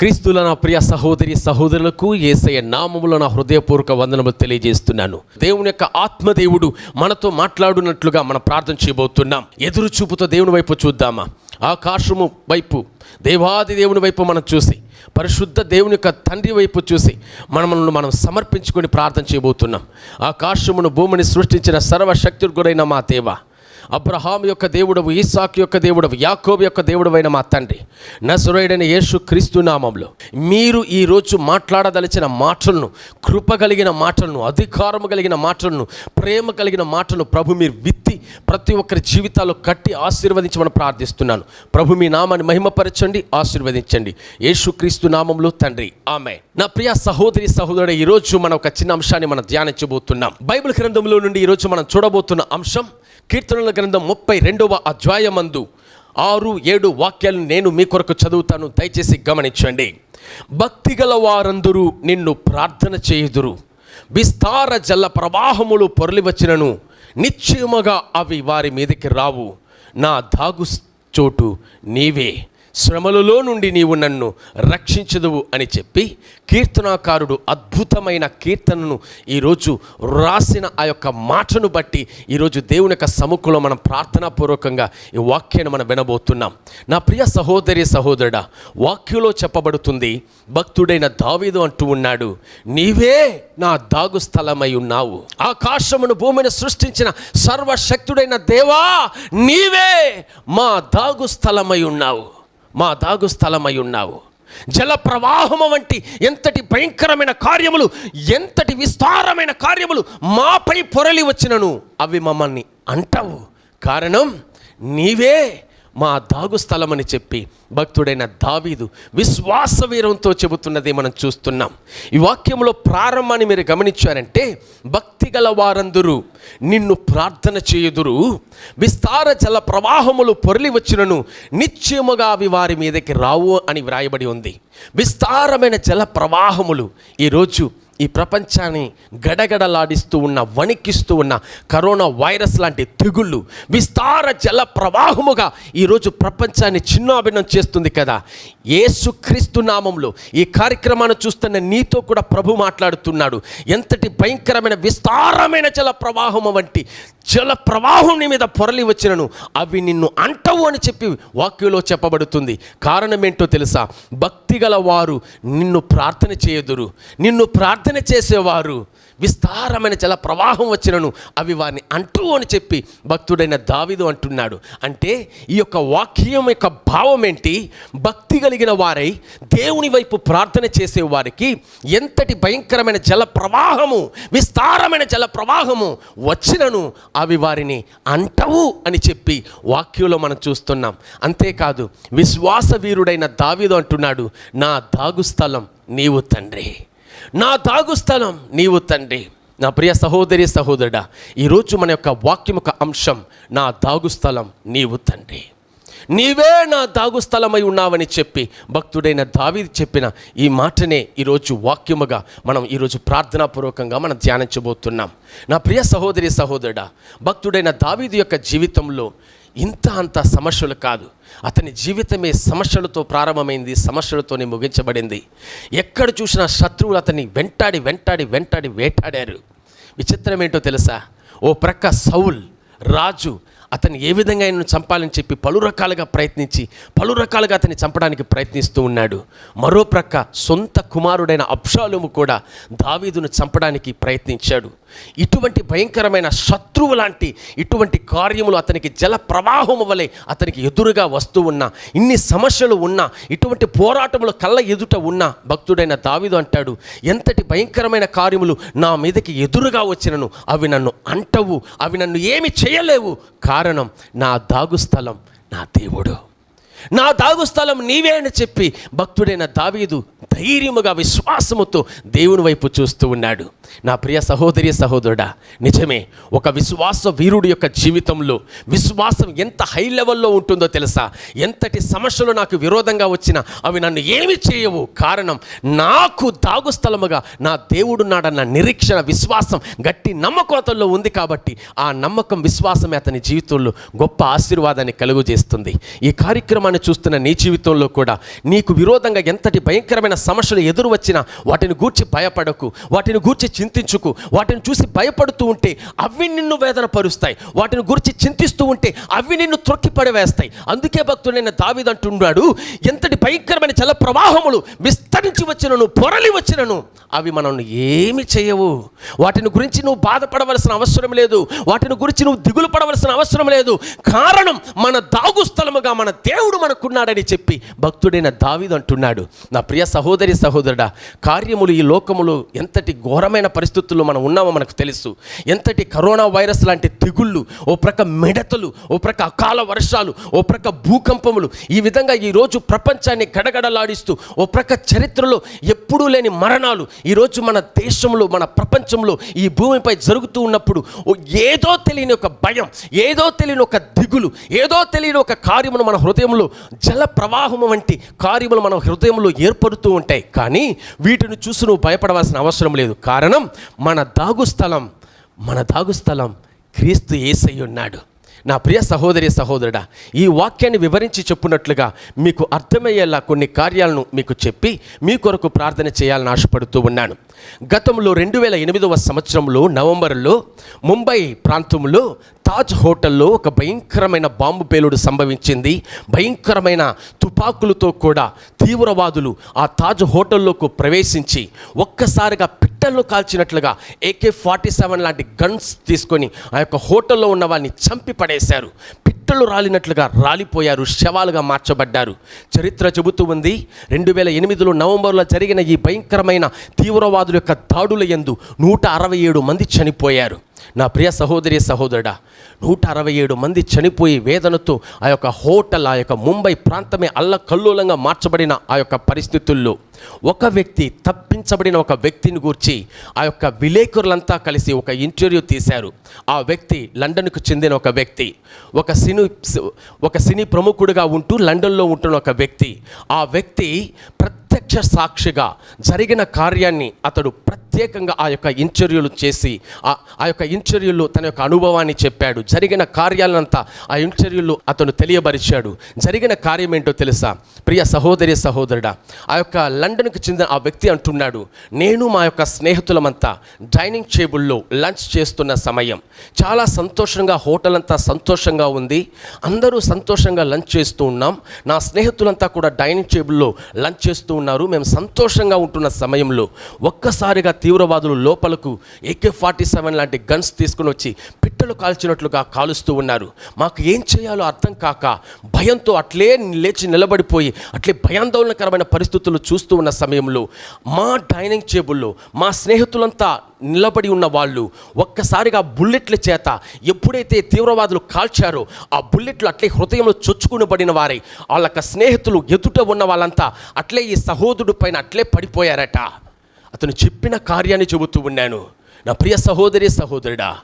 క్రీస్తుల నా ప్రియ సహోదరి సహోదరులకు ఏసయ్య నామములో నా హృదయపూర్వక వందనము తెలియజేస్తున్నాను. దేవుని యొక్క ఆత్మదేవుడు మనతో మాట్లాడినట్లుగా మనం ప్రార్థన చేయబోతున్నాం. ఎదురు చూపుతో దేవుని వైపు చూద్దామా? ఆకాశము వైపు దేవాది దేవుని వైపు మనం చూసి పరిశుద్ధ దేవుని యొక్క తండ్రి వైపు చూసి మనల్ని మనం సమర్పించుకొని ప్రార్థన చేయబోతున్నాం. ఆకాశమును భూమిని సృష్టించిన సర్వశక్తుడు గురైన మా దేవా అబ్రహాం యొక్క దేవుడవు ఈసాక్ యొక్క దేవుడవు యాకోబ్ యొక్క దేవుడవైన మా తండ్రి నసురైడైన యేసు క్రీస్తు నామంలో. మీరు ఈరోజు మాట్లాడదలిచిన మాటలను కృప కలిగిన మాటలను అధికారము కలిగిన మాటలను ప్రేమ కలిగిన మాటలను ప్రభు మీరు విత్తి ప్రతి ఒక్కరి జీవితాల్లో కట్టి ఆశీర్వదించమని ప్రార్థిస్తున్నాను. ప్రభు మీ నామాన్ని మహిమపరచండి ఆశీర్వదించండి. యేసు క్రీస్తు నామంలో తండ్రి ఆమె నా ప్రియ సహోదరి సహోదరుడు ఈరోజు మనం ఒక చిన్న అంశాన్ని మనం ధ్యానించబోతున్నాం. బైబిల్ గ్రంథంలో నుండి ఈరోజు మనం చూడబోతున్న అంశం కీర్తనల గ్రంథం ముప్పై రెండవ అధ్యాయమందు ఆరు ఏడు వాక్యాలు నేను మీ కొరకు చదువుతాను. దయచేసి గమనించండి. భక్తి గల వారందరూ నిన్ను ప్రార్థన చేయుదురు. విస్తార జల ప్రవాహములు పొరలి వచ్చినను నిశ్చయముగా అవి వారి మీదకి రావు. నా దాగు చోటు నీవే. శ్రమలలో నుండి నీవు నన్ను రక్షించదువు అని చెప్పి కీర్తనాకారుడు అద్భుతమైన కీర్తనను ఈరోజు రాసిన ఆ యొక్క మాటను బట్టి ఈరోజు దేవుని యొక్క సముఖంలో మనం ప్రార్థనాపూర్వకంగా ఈ వాక్యాన్ని మనం వినబోతున్నాం. నా ప్రియ సహోదరి సహోదరుడా వాక్యంలో చెప్పబడుతుంది భక్తుడైన దావీదు అంటూ ఉన్నాడు నీవే నా దాగు స్థలమై ఉన్నావు. ఆకాశమును భూమిని సృష్టించిన సర్వశక్తుడైన దేవా నీవే మా దాగు స్థలమై ఉన్నావు. మా దాగు స్థలమై ఉన్నావు. జల ప్రవాహము వంటి ఎంతటి భయంకరమైన కార్యములు ఎంతటి విస్తారమైన కార్యములు మాపై పొరలి వచ్చినను అవి మమ్మల్ని అంటావు. కారణం నీవే మా దాగు స్థలమని చెప్పి భక్తుడైన దావీదు విశ్వాస వీరంతో చెబుతున్నది మనం చూస్తున్నాం. ఈ వాక్యంలో ప్రారంభాన్ని మీరు గమనించారంటే భక్తి గల వారందరూ నిన్ను ప్రార్థన చేయుదురు. విస్తార జల ప్రవాహములు పొరలి వచ్చినను నిశ్చయముగా అవి వారి మీదకి రావు అని వ్రాయబడి ఉంది. విస్తారమైన జల ప్రవాహములు ఈరోజు ఈ ప్రపంచాన్ని గడగడలాడిస్తూ ఉన్న వణికిస్తూ ఉన్న కరోనా వైరస్ లాంటి తెగుళ్ళు విస్తార జల ప్రవాహముగా ఈరోజు ప్రపంచాన్ని చిన్నాభిన్నం చేస్తుంది కదా. ఏసుక్రీస్తు నామంలో ఈ కార్యక్రమాన్ని చూస్తున్న నీతో కూడా ప్రభు మాట్లాడుతున్నాడు. ఎంతటి భయంకరమైన విస్తారమైన జల ప్రవాహము వంటి జల ప్రవాహం నీ మీద పొరలి వచ్చినను అవి నిన్ను అంటవు అని చెప్పి వాక్యంలో చెప్పబడుతుంది. కారణం ఏంటో తెలుసా? భక్తి వారు నిన్ను ప్రార్థన చేయదురు. నిన్ను ప్రార్థన ప్రార్థన చేసేవారు. విస్తారమైన జల ప్రవాహం వచ్చినను అవి వారిని అంటూ అని చెప్పి భక్తుడైన దావిదు అంటున్నాడు. అంటే ఈ యొక్క వాక్యం యొక్క భావం ఏంటి? భక్తి కలిగిన వారై దేవుని వైపు ప్రార్థన చేసే వారికి ఎంతటి భయంకరమైన జల ప్రవాహము విస్తారమైన జల ప్రవాహము వచ్చినను అవి వారిని అంటవు అని చెప్పి వాక్యంలో మనం చూస్తున్నాం. అంతేకాదు విశ్వాస వీరుడైన దావిదు అంటున్నాడు నా దాగు స్థలం నీవు తండ్రి. నా దాగు స్థలం నీవు తండ్రి. నా ప్రియ సహోదరి సహోదరుడా ఈరోజు మన యొక్క వాక్యం యొక్క అంశం నా దాగు స్థలం నీవు తండ్రి. నీవే నా దాగు స్థలమై ఉన్నావని చెప్పి భక్తుడైన దావి చెప్పిన ఈ మాటనే ఈరోజు వాక్యముగా మనం ఈరోజు ప్రార్థనాపూర్వకంగా మనం ధ్యానించబోతున్నాం. నా ప్రియ సహోదరి సహోదరుడా భక్తుడైన దావీదు యొక్క జీవితంలో ఇంత అంత సమస్యలు కాదు. అతని జీవితమే సమస్యలతో ప్రారంభమైంది సమస్యలతోనే ముగించబడింది. ఎక్కడ చూసినా శత్రువులు అతన్ని వెంటాడి వెంటాడి వెంటాడి వేటాడారు. విచిత్రం ఏంటో తెలుసా? ఓ ప్రక్క సౌల్ రాజు అతన్ని ఏ విధంగా ఆయనను చంపాలని చెప్పి పలు రకాలుగా ప్రయత్నించి పలు రకాలుగా అతన్ని చంపడానికి ప్రయత్నిస్తూ ఉన్నాడు. మరో ప్రక్క సొంత కుమారుడైన అబ్షాలుము కూడా దావీదును చంపడానికి ప్రయత్నించాడు. ఇటువంటి భయంకరమైన శత్రువు లాంటి ఇటువంటి కార్యములు అతనికి జల ప్రవాహము వలె అతనికి ఎదురుగా వస్తూ ఉన్నా ఇన్ని సమస్యలు ఉన్నా ఇటువంటి పోరాటములు కళ్ళ ఎదుట ఉన్న భక్తుడైన దావిదు అంటాడు ఎంతటి భయంకరమైన కార్యములు నా మీదకి ఎదురుగా వచ్చినను అవి నన్ను అంటవు అవి నన్ను ఏమి చేయలేవు. కారణం నా దాగు స్థలం నా దేవుడు. నా దాగు స్థలం నీవే అని చెప్పి భక్తుడైన దావీదు ధైర్యముగా విశ్వాసముతో దేవుని వైపు చూస్తూ ఉన్నాడు. నా ప్రియ సహోదరి సహోదరుడా నిజమే ఒక విశ్వాస వీరుడి యొక్క జీవితంలో విశ్వాసం ఎంత హై లెవెల్లో ఉంటుందో తెలుసా? ఎంతటి సమస్యలు నాకు విరోధంగా వచ్చినా అవి నన్ను ఏమి చేయవు. కారణం నాకు దాగు స్థలముగా నా దేవుడున్నాడన్న నిరీక్షణ విశ్వాసం గట్టి నమ్మకోతల్లో ఉంది కాబట్టి ఆ నమ్మకం విశ్వాసమే అతని జీవితంలో గొప్ప ఆశీర్వాదాన్ని కలుగు చేస్తుంది ఈ కార్యక్రమాన్ని వర్తమానాన్ని చూస్తున్న నీ జీవితంలో కూడా నీకు విరోధంగా ఎంతటి భయంకరమైన సమస్యలు ఎదురు వచ్చినా వాటిని గూర్చి భయపడకు వాటిని గూర్చి చింతించుకు వాటిని చూసి భయపడుతూ ఉంటే అవి నిన్ను వేదన పరుస్తాయి వాటిని గురించి చింతిస్తూ ఉంటే అవి నిన్ను త్రొక్కి పడవేస్తాయి. అందుకే భక్తుడైన దావిదంటున్నాడు ఎంతటి భయంకరమైన జల ప్రవాహములు విస్తరించి వచ్చినను పొరలి వచ్చినను అవి మనల్ని ఏమి చేయవు. వాటిని గురించి నువ్వు బాధపడవలసిన అవసరం లేదు. వాటిని గురించి నువ్వు దిగులు పడవలసిన అవసరం లేదు. కారణం మన దాగు స్థలముగా మన దేవుడు మనకున్నాడని చెప్పి భక్తుడైన దావీదు అంటున్నాడు. నా ప్రియ సహోదరి సహోదరుడా కార్యములు ఈ లోకములు ఎంతటి ఘోరమైన పరిస్థితుల్లో మనం ఉన్నామో మనకు తెలుసు. ఎంతటి కరోనా వైరస్ లాంటి తెగుళ్ళు ఓ ప్రక్క మిడతలు ఓ ప్రక్క అకాల వర్షాలు ఓ ప్రక్క భూకంపములు ఈ విధంగా ఈరోజు ప్రపంచాన్ని గడగడలాడిస్తూ ఓ ప్రక్క చరిత్రలో ఎప్పుడూ లేని మరణాలు ఈరోజు మన దేశంలో మన ప్రపంచంలో ఈ భూమిపై జరుగుతూ ఉన్నప్పుడు ఓ ఏదో తెలియని ఒక భయం ఏదో తెలియని ఒక దిగులు ఏదో తెలియని ఒక కార్యమును మన హృదయంలో జల ప్రవాహము వంటి కార్యములు మన హృదయంలో ఏర్పడుతూ ఉంటాయి. కానీ వీటిని చూసి నువ్వు భయపడవలసిన అవసరం లేదు. కారణం మన దాగు స్థలం మన దాగు స్థలం క్రీస్తు ఏసై ఉన్నాడు. నా ప్రియ సహోదరి సహోదరుడా ఈ వాక్యాన్ని వివరించి చెప్పున్నట్లుగా మీకు అర్థమయ్యేలా కొన్ని కార్యాలను మీకు చెప్పి మీ కొరకు ప్రార్థన చేయాలని ఆశపడుతూ ఉన్నాను. గతంలో రెండు వేల ఎనిమిదవ సంవత్సరంలో నవంబర్లో ముంబై ప్రాంతంలో తాజ్ హోటల్లో ఒక భయంకరమైన బాంబు పేలుడు సంభవించింది. భయంకరమైన తుపాకులతో కూడా తీవ్రవాదులు ఆ తాజ్ హోటల్లోకి ప్రవేశించి ఒక్కసారిగా పిట్టలను కాల్చినట్లుగా ఏకే ఫార్టీ సెవెన్ లాంటి గన్స్ తీసుకొని ఆ యొక్క హోటల్లో ఉన్న వారిని చంపి పడేశారు. పిట్టలు రాలినట్లుగా రాలిపోయారు శవాలుగా మార్చబడ్డారు. చరిత్ర చెబుతూ ఉంది రెండు వేల ఎనిమిదిలో నవంబర్లో జరిగిన ఈ భయంకరమైన తీవ్రవాదుల యొక్క దాడుల యందు నూట అరవై ఏడు మంది చనిపోయారు. నా ప్రియ సహోదరి సహోదరుడా నూట అరవై ఏడు మంది చనిపోయి వేదనతో ఆ యొక్క హోటల్ ఆ యొక్క ముంబై ప్రాంతమే అల్లకల్లోలంగా మార్చబడిన ఆ యొక్క పరిస్థితుల్లో ఒక వ్యక్తి తప్పించబడిన ఒక వ్యక్తిని గూర్చి ఆ యొక్క విలేకరులంతా కలిసి ఒక ఇంటర్వ్యూ తీశారు. ఆ వ్యక్తి లండన్కు చెందిన ఒక వ్యక్తి. ఒక సినీ ఒక సినీ ప్రముఖుడిగా ఉంటూ లండన్లో ఉంటున్న ఒక వ్యక్తి. ఆ వ్యక్తి ప్రత్యక్ష సాక్షిగా జరిగిన కార్యాన్ని అతడు ప్రత్యేకంగా ఆ యొక్క ఇంటర్వ్యూలు చేసి ఆ ఆ యొక్క ఇంటర్వ్యూలో తన యొక్క అనుభవాన్ని చెప్పాడు. జరిగిన కార్యాలంతా ఆ ఇంటర్వ్యూలు అతను తెలియబరిచాడు. జరిగిన కార్యం ఏంటో తెలుసా? ప్రియ సహోదరి సహోదరుడా ఆ యొక్క లండన్కి చెందిన ఆ వ్యక్తి అంటున్నాడు నేను మా యొక్క స్నేహితులమంతా డైనింగ్ టేబుల్లో లంచ్ చేస్తున్న సమయం. చాలా సంతోషంగా హోటల్ అంతా సంతోషంగా ఉంది. అందరూ సంతోషంగా లంచ్ చేస్తూ ఉన్నాం. నా స్నేహితులంతా కూడా డైనింగ్ టేబుల్లో లంచ్ చేస్తూ ఉన్నారు. మేము సంతోషంగా ఉంటున్న సమయంలో ఒక్కసారిగా తీవ్రవాదులు లోపలకు ఏకే ఫార్టీ సెవెన్ లాంటి గన్స్ తీసుకుని వచ్చి పిట్టలు కాల్చినట్లుగా కాలుస్తూ ఉన్నారు. మాకు ఏం చేయాలో అర్థం కాక భయంతో అట్లే లేచి నిలబడిపోయి అట్లే భయాందోళనకరమైన పరిస్థితులు చూస్తూ ఉన్న సమయంలో మా డైనింగ్ టేబుల్లో మా స్నేహితులంతా నిలబడి ఉన్న వాళ్ళు ఒక్కసారిగా బుల్లెట్ల చేత ఎప్పుడైతే తీవ్రవాదులు కాల్చారో ఆ బుల్లెట్లు అట్లే హృదయంలో చొచ్చుకునబడిన వారై. వాళ్ళ స్నేహితులు ఎదుట ఉన్న వాళ్ళంతా అట్లే ఈ సహోదరుడు పైన అట్లే పడిపోయారట. అతను చెప్పిన కార్యాన్ని చెబుతూ ఉన్నాను. నా ప్రియ సహోదరి సహోదరుడా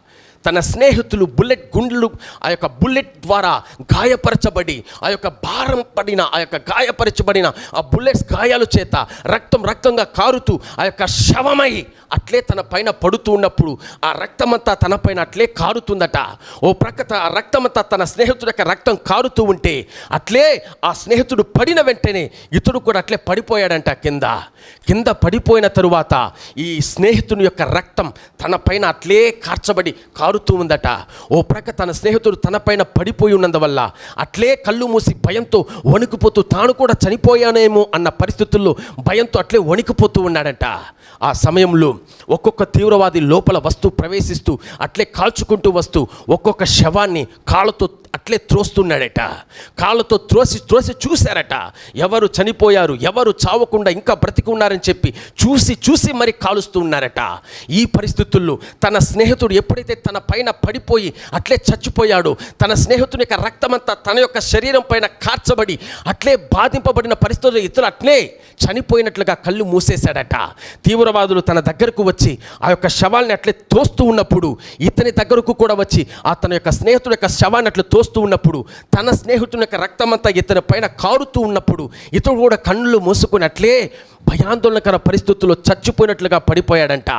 తన స్నేహితులు బుల్లెట్ గుండ్లు ఆ యొక్క బుల్లెట్ ద్వారా గాయపరచబడి ఆ యొక్క భారం పడిన ఆ యొక్క గాయపరచబడిన ఆ బుల్లెట్స్ గాయాల చేత రక్తం రక్తంగా కారుతూ ఆ యొక్క శవమై అట్లే తన పైన పడుతూ ఉన్నప్పుడు ఆ రక్తమంతా తన పైన అట్లే కారుతుందట. ఓ ప్రక్కత ఆ రక్తమంతా తన స్నేహితుడి యొక్క రక్తం కారుతూ ఉంటే అట్లే ఆ స్నేహితుడు పడిన వెంటనే ఇతడు కూడా అట్లే పడిపోయాడంట కింద. కింద పడిపోయిన తరువాత ఈ స్నేహితుని యొక్క రక్తం తన పైన అట్లే కార్చబడి జారుతూ ఉందట. ఓ ప్రక్క తన స్నేహితుడు తన పైన పడిపోయి ఉన్నందువల్ల అట్లే కళ్ళు మూసి భయంతో వణికిపోతూ తాను కూడా చనిపోయానేమో అన్న పరిస్థితుల్లో భయంతో అట్లే వణికిపోతూ ఉన్నాడట. ఆ సమయంలో ఒక్కొక్క తీవ్రవాది లోపల వస్తూ ప్రవేశిస్తూ అట్లే కాల్చుకుంటూ వస్తూ ఒక్కొక్క శవాన్ని కాళ్ళతో అట్లే త్రోస్తున్నాడట. కాళ్ళతో త్రోసి త్రోసి చూశారట. ఎవరు చనిపోయారు ఎవరు చావకుండా ఇంకా బ్రతికి ఉన్నారని చెప్పి చూసి చూసి మరి కాలుస్తూ ఉన్నారట. ఈ పరిస్థితుల్లో తన స్నేహితుడు ఎప్పుడైతే తన పైన పడిపోయి అట్లే చచ్చిపోయాడు. తన స్నేహితుని యొక్క రక్తమంతా తన యొక్క శరీరం పైన కార్చబడి అట్లే బాధింపబడిన పరిస్థితుల్లో ఇతరులు అట్లే చనిపోయినట్లుగా కళ్ళు మూసేశాడట. తీవ్రవాదులు తన దగ్గరకు వచ్చి ఆ యొక్క శవాల్ని అట్లే తోస్తూ ఉన్నప్పుడు ఇతని దగ్గరకు కూడా వచ్చి ఆ తన యొక్క స్నేహితుడి యొక్క శవాన్ని అట్లా తోస్తూ ఉన్నప్పుడు తన స్నేహితుని యొక్క రక్తమంతా ఇతని పైన కారుతూ ఉన్నప్పుడు ఇతడు కూడా కళ్ళు మూసుకున్నట్లే భయాందోళనకర పరిస్థితుల్లో చచ్చిపోయినట్లుగా పడిపోయాడంట.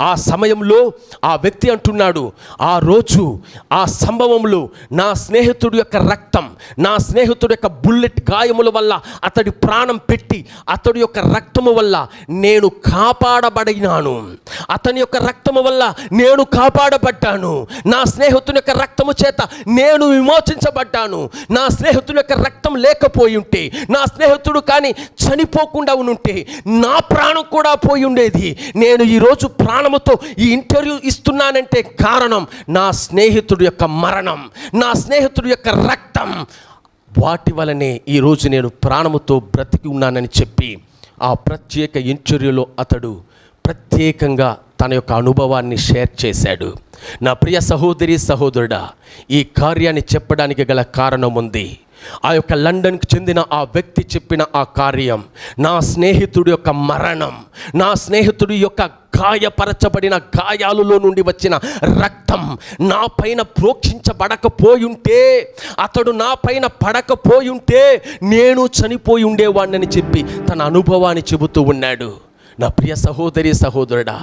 ఆ సమయంలో ఆ వ్యక్తి అంటున్నాడు ఆ రోజు ఆ సంభవంలో నా స్నేహితుడి యొక్క రక్తం నా స్నేహితుడి యొక్క బుల్లెట్ గాయముల వల్ల అతడి ప్రాణం పెట్టి అతడి యొక్క రక్తము వల్ల నేను కాపాడబడినాను. అతని యొక్క రక్తము వల్ల నేను కాపాడబడ్డాను. నా స్నేహితుని యొక్క రక్తము చేత నేను విమోచించబడ్డాను. నా స్నేహితుని యొక్క రక్తం లేకపోయి ఉంటే నా స్నేహితుడు కానీ చనిపోకుండా ఉంటే నా ప్రాణం కూడా పోయి ఉండేది. నేను ఈరోజు ప్రాణముతో ఈ ఇంటర్వ్యూ ఇస్తున్నానంటే కారణం నా స్నేహితుడి యొక్క మరణం నా స్నేహితుడి యొక్క రక్తం. వాటి వలనే ఈరోజు నేను ప్రాణముతో బ్రతికి ఉన్నానని చెప్పి ఆ ప్రత్యేక ఇంటర్వ్యూలో అతడు ప్రత్యేకంగా తన యొక్క అనుభవాన్ని షేర్ చేశాడు. నా ప్రియ సహోదరి సహోదరుడా ఈ కార్యాన్ని చెప్పడానికి గల కారణం ఉంది. ఆ యొక్క లండన్కి చెందిన ఆ వ్యక్తి చెప్పిన ఆ కార్యం నా స్నేహితుడి యొక్క మరణం నా స్నేహితుడి యొక్క గాయపరచబడిన గాయాలలో నుండి వచ్చిన రక్తం నా పైన ప్రోక్షించబడకపోయుంటే అతడు నా పైన పడకపోయుంటే నేను చనిపోయి ఉండేవాడినని చెప్పి తన అనుభవాన్ని చెబుతూ ఉన్నాడు. నా ప్రియ సహోదరి సహోదరుడా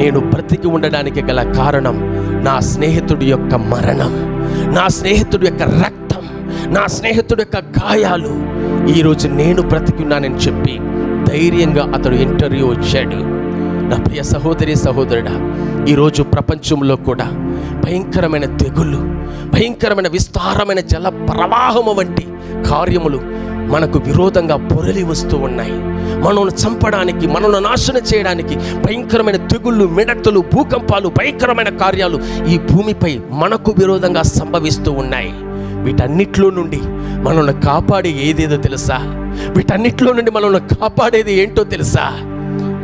నేను బ్రతికి ఉండడానికి గల కారణం నా స్నేహితుడి యొక్క మరణం నా స్నేహితుడి యొక్క రక్తం. నా స్నేహితుడి యొక్క గాయాలు ఈరోజు నేను బ్రతికున్నానని చెప్పి ధైర్యంగా అతడు ఇంటర్వ్యూ వచ్చాడు నా ప్రియ సహోదరి సహోదరుడా ఈరోజు ప్రపంచంలో కూడా భయంకరమైన తెగుళ్ళు భయంకరమైన విస్తారమైన జల ప్రవాహము వంటి కార్యములు మనకు విరోధంగా పొరలి వస్తూ ఉన్నాయి. మనల్ని చంపడానికి మనల్ని నాశనం చేయడానికి భయంకరమైన తెగుళ్ళు మిడతలు భూకంపాలు భయంకరమైన కార్యాలు ఈ భూమిపై మనకు విరోధంగా సంభవిస్తూ ఉన్నాయి. వీటన్నిటిలో నుండి మనల్ని కాపాడే ఏదేదో తెలుసా? వీటన్నిటిలో నుండి మనల్ని కాపాడేది ఏంటో తెలుసా?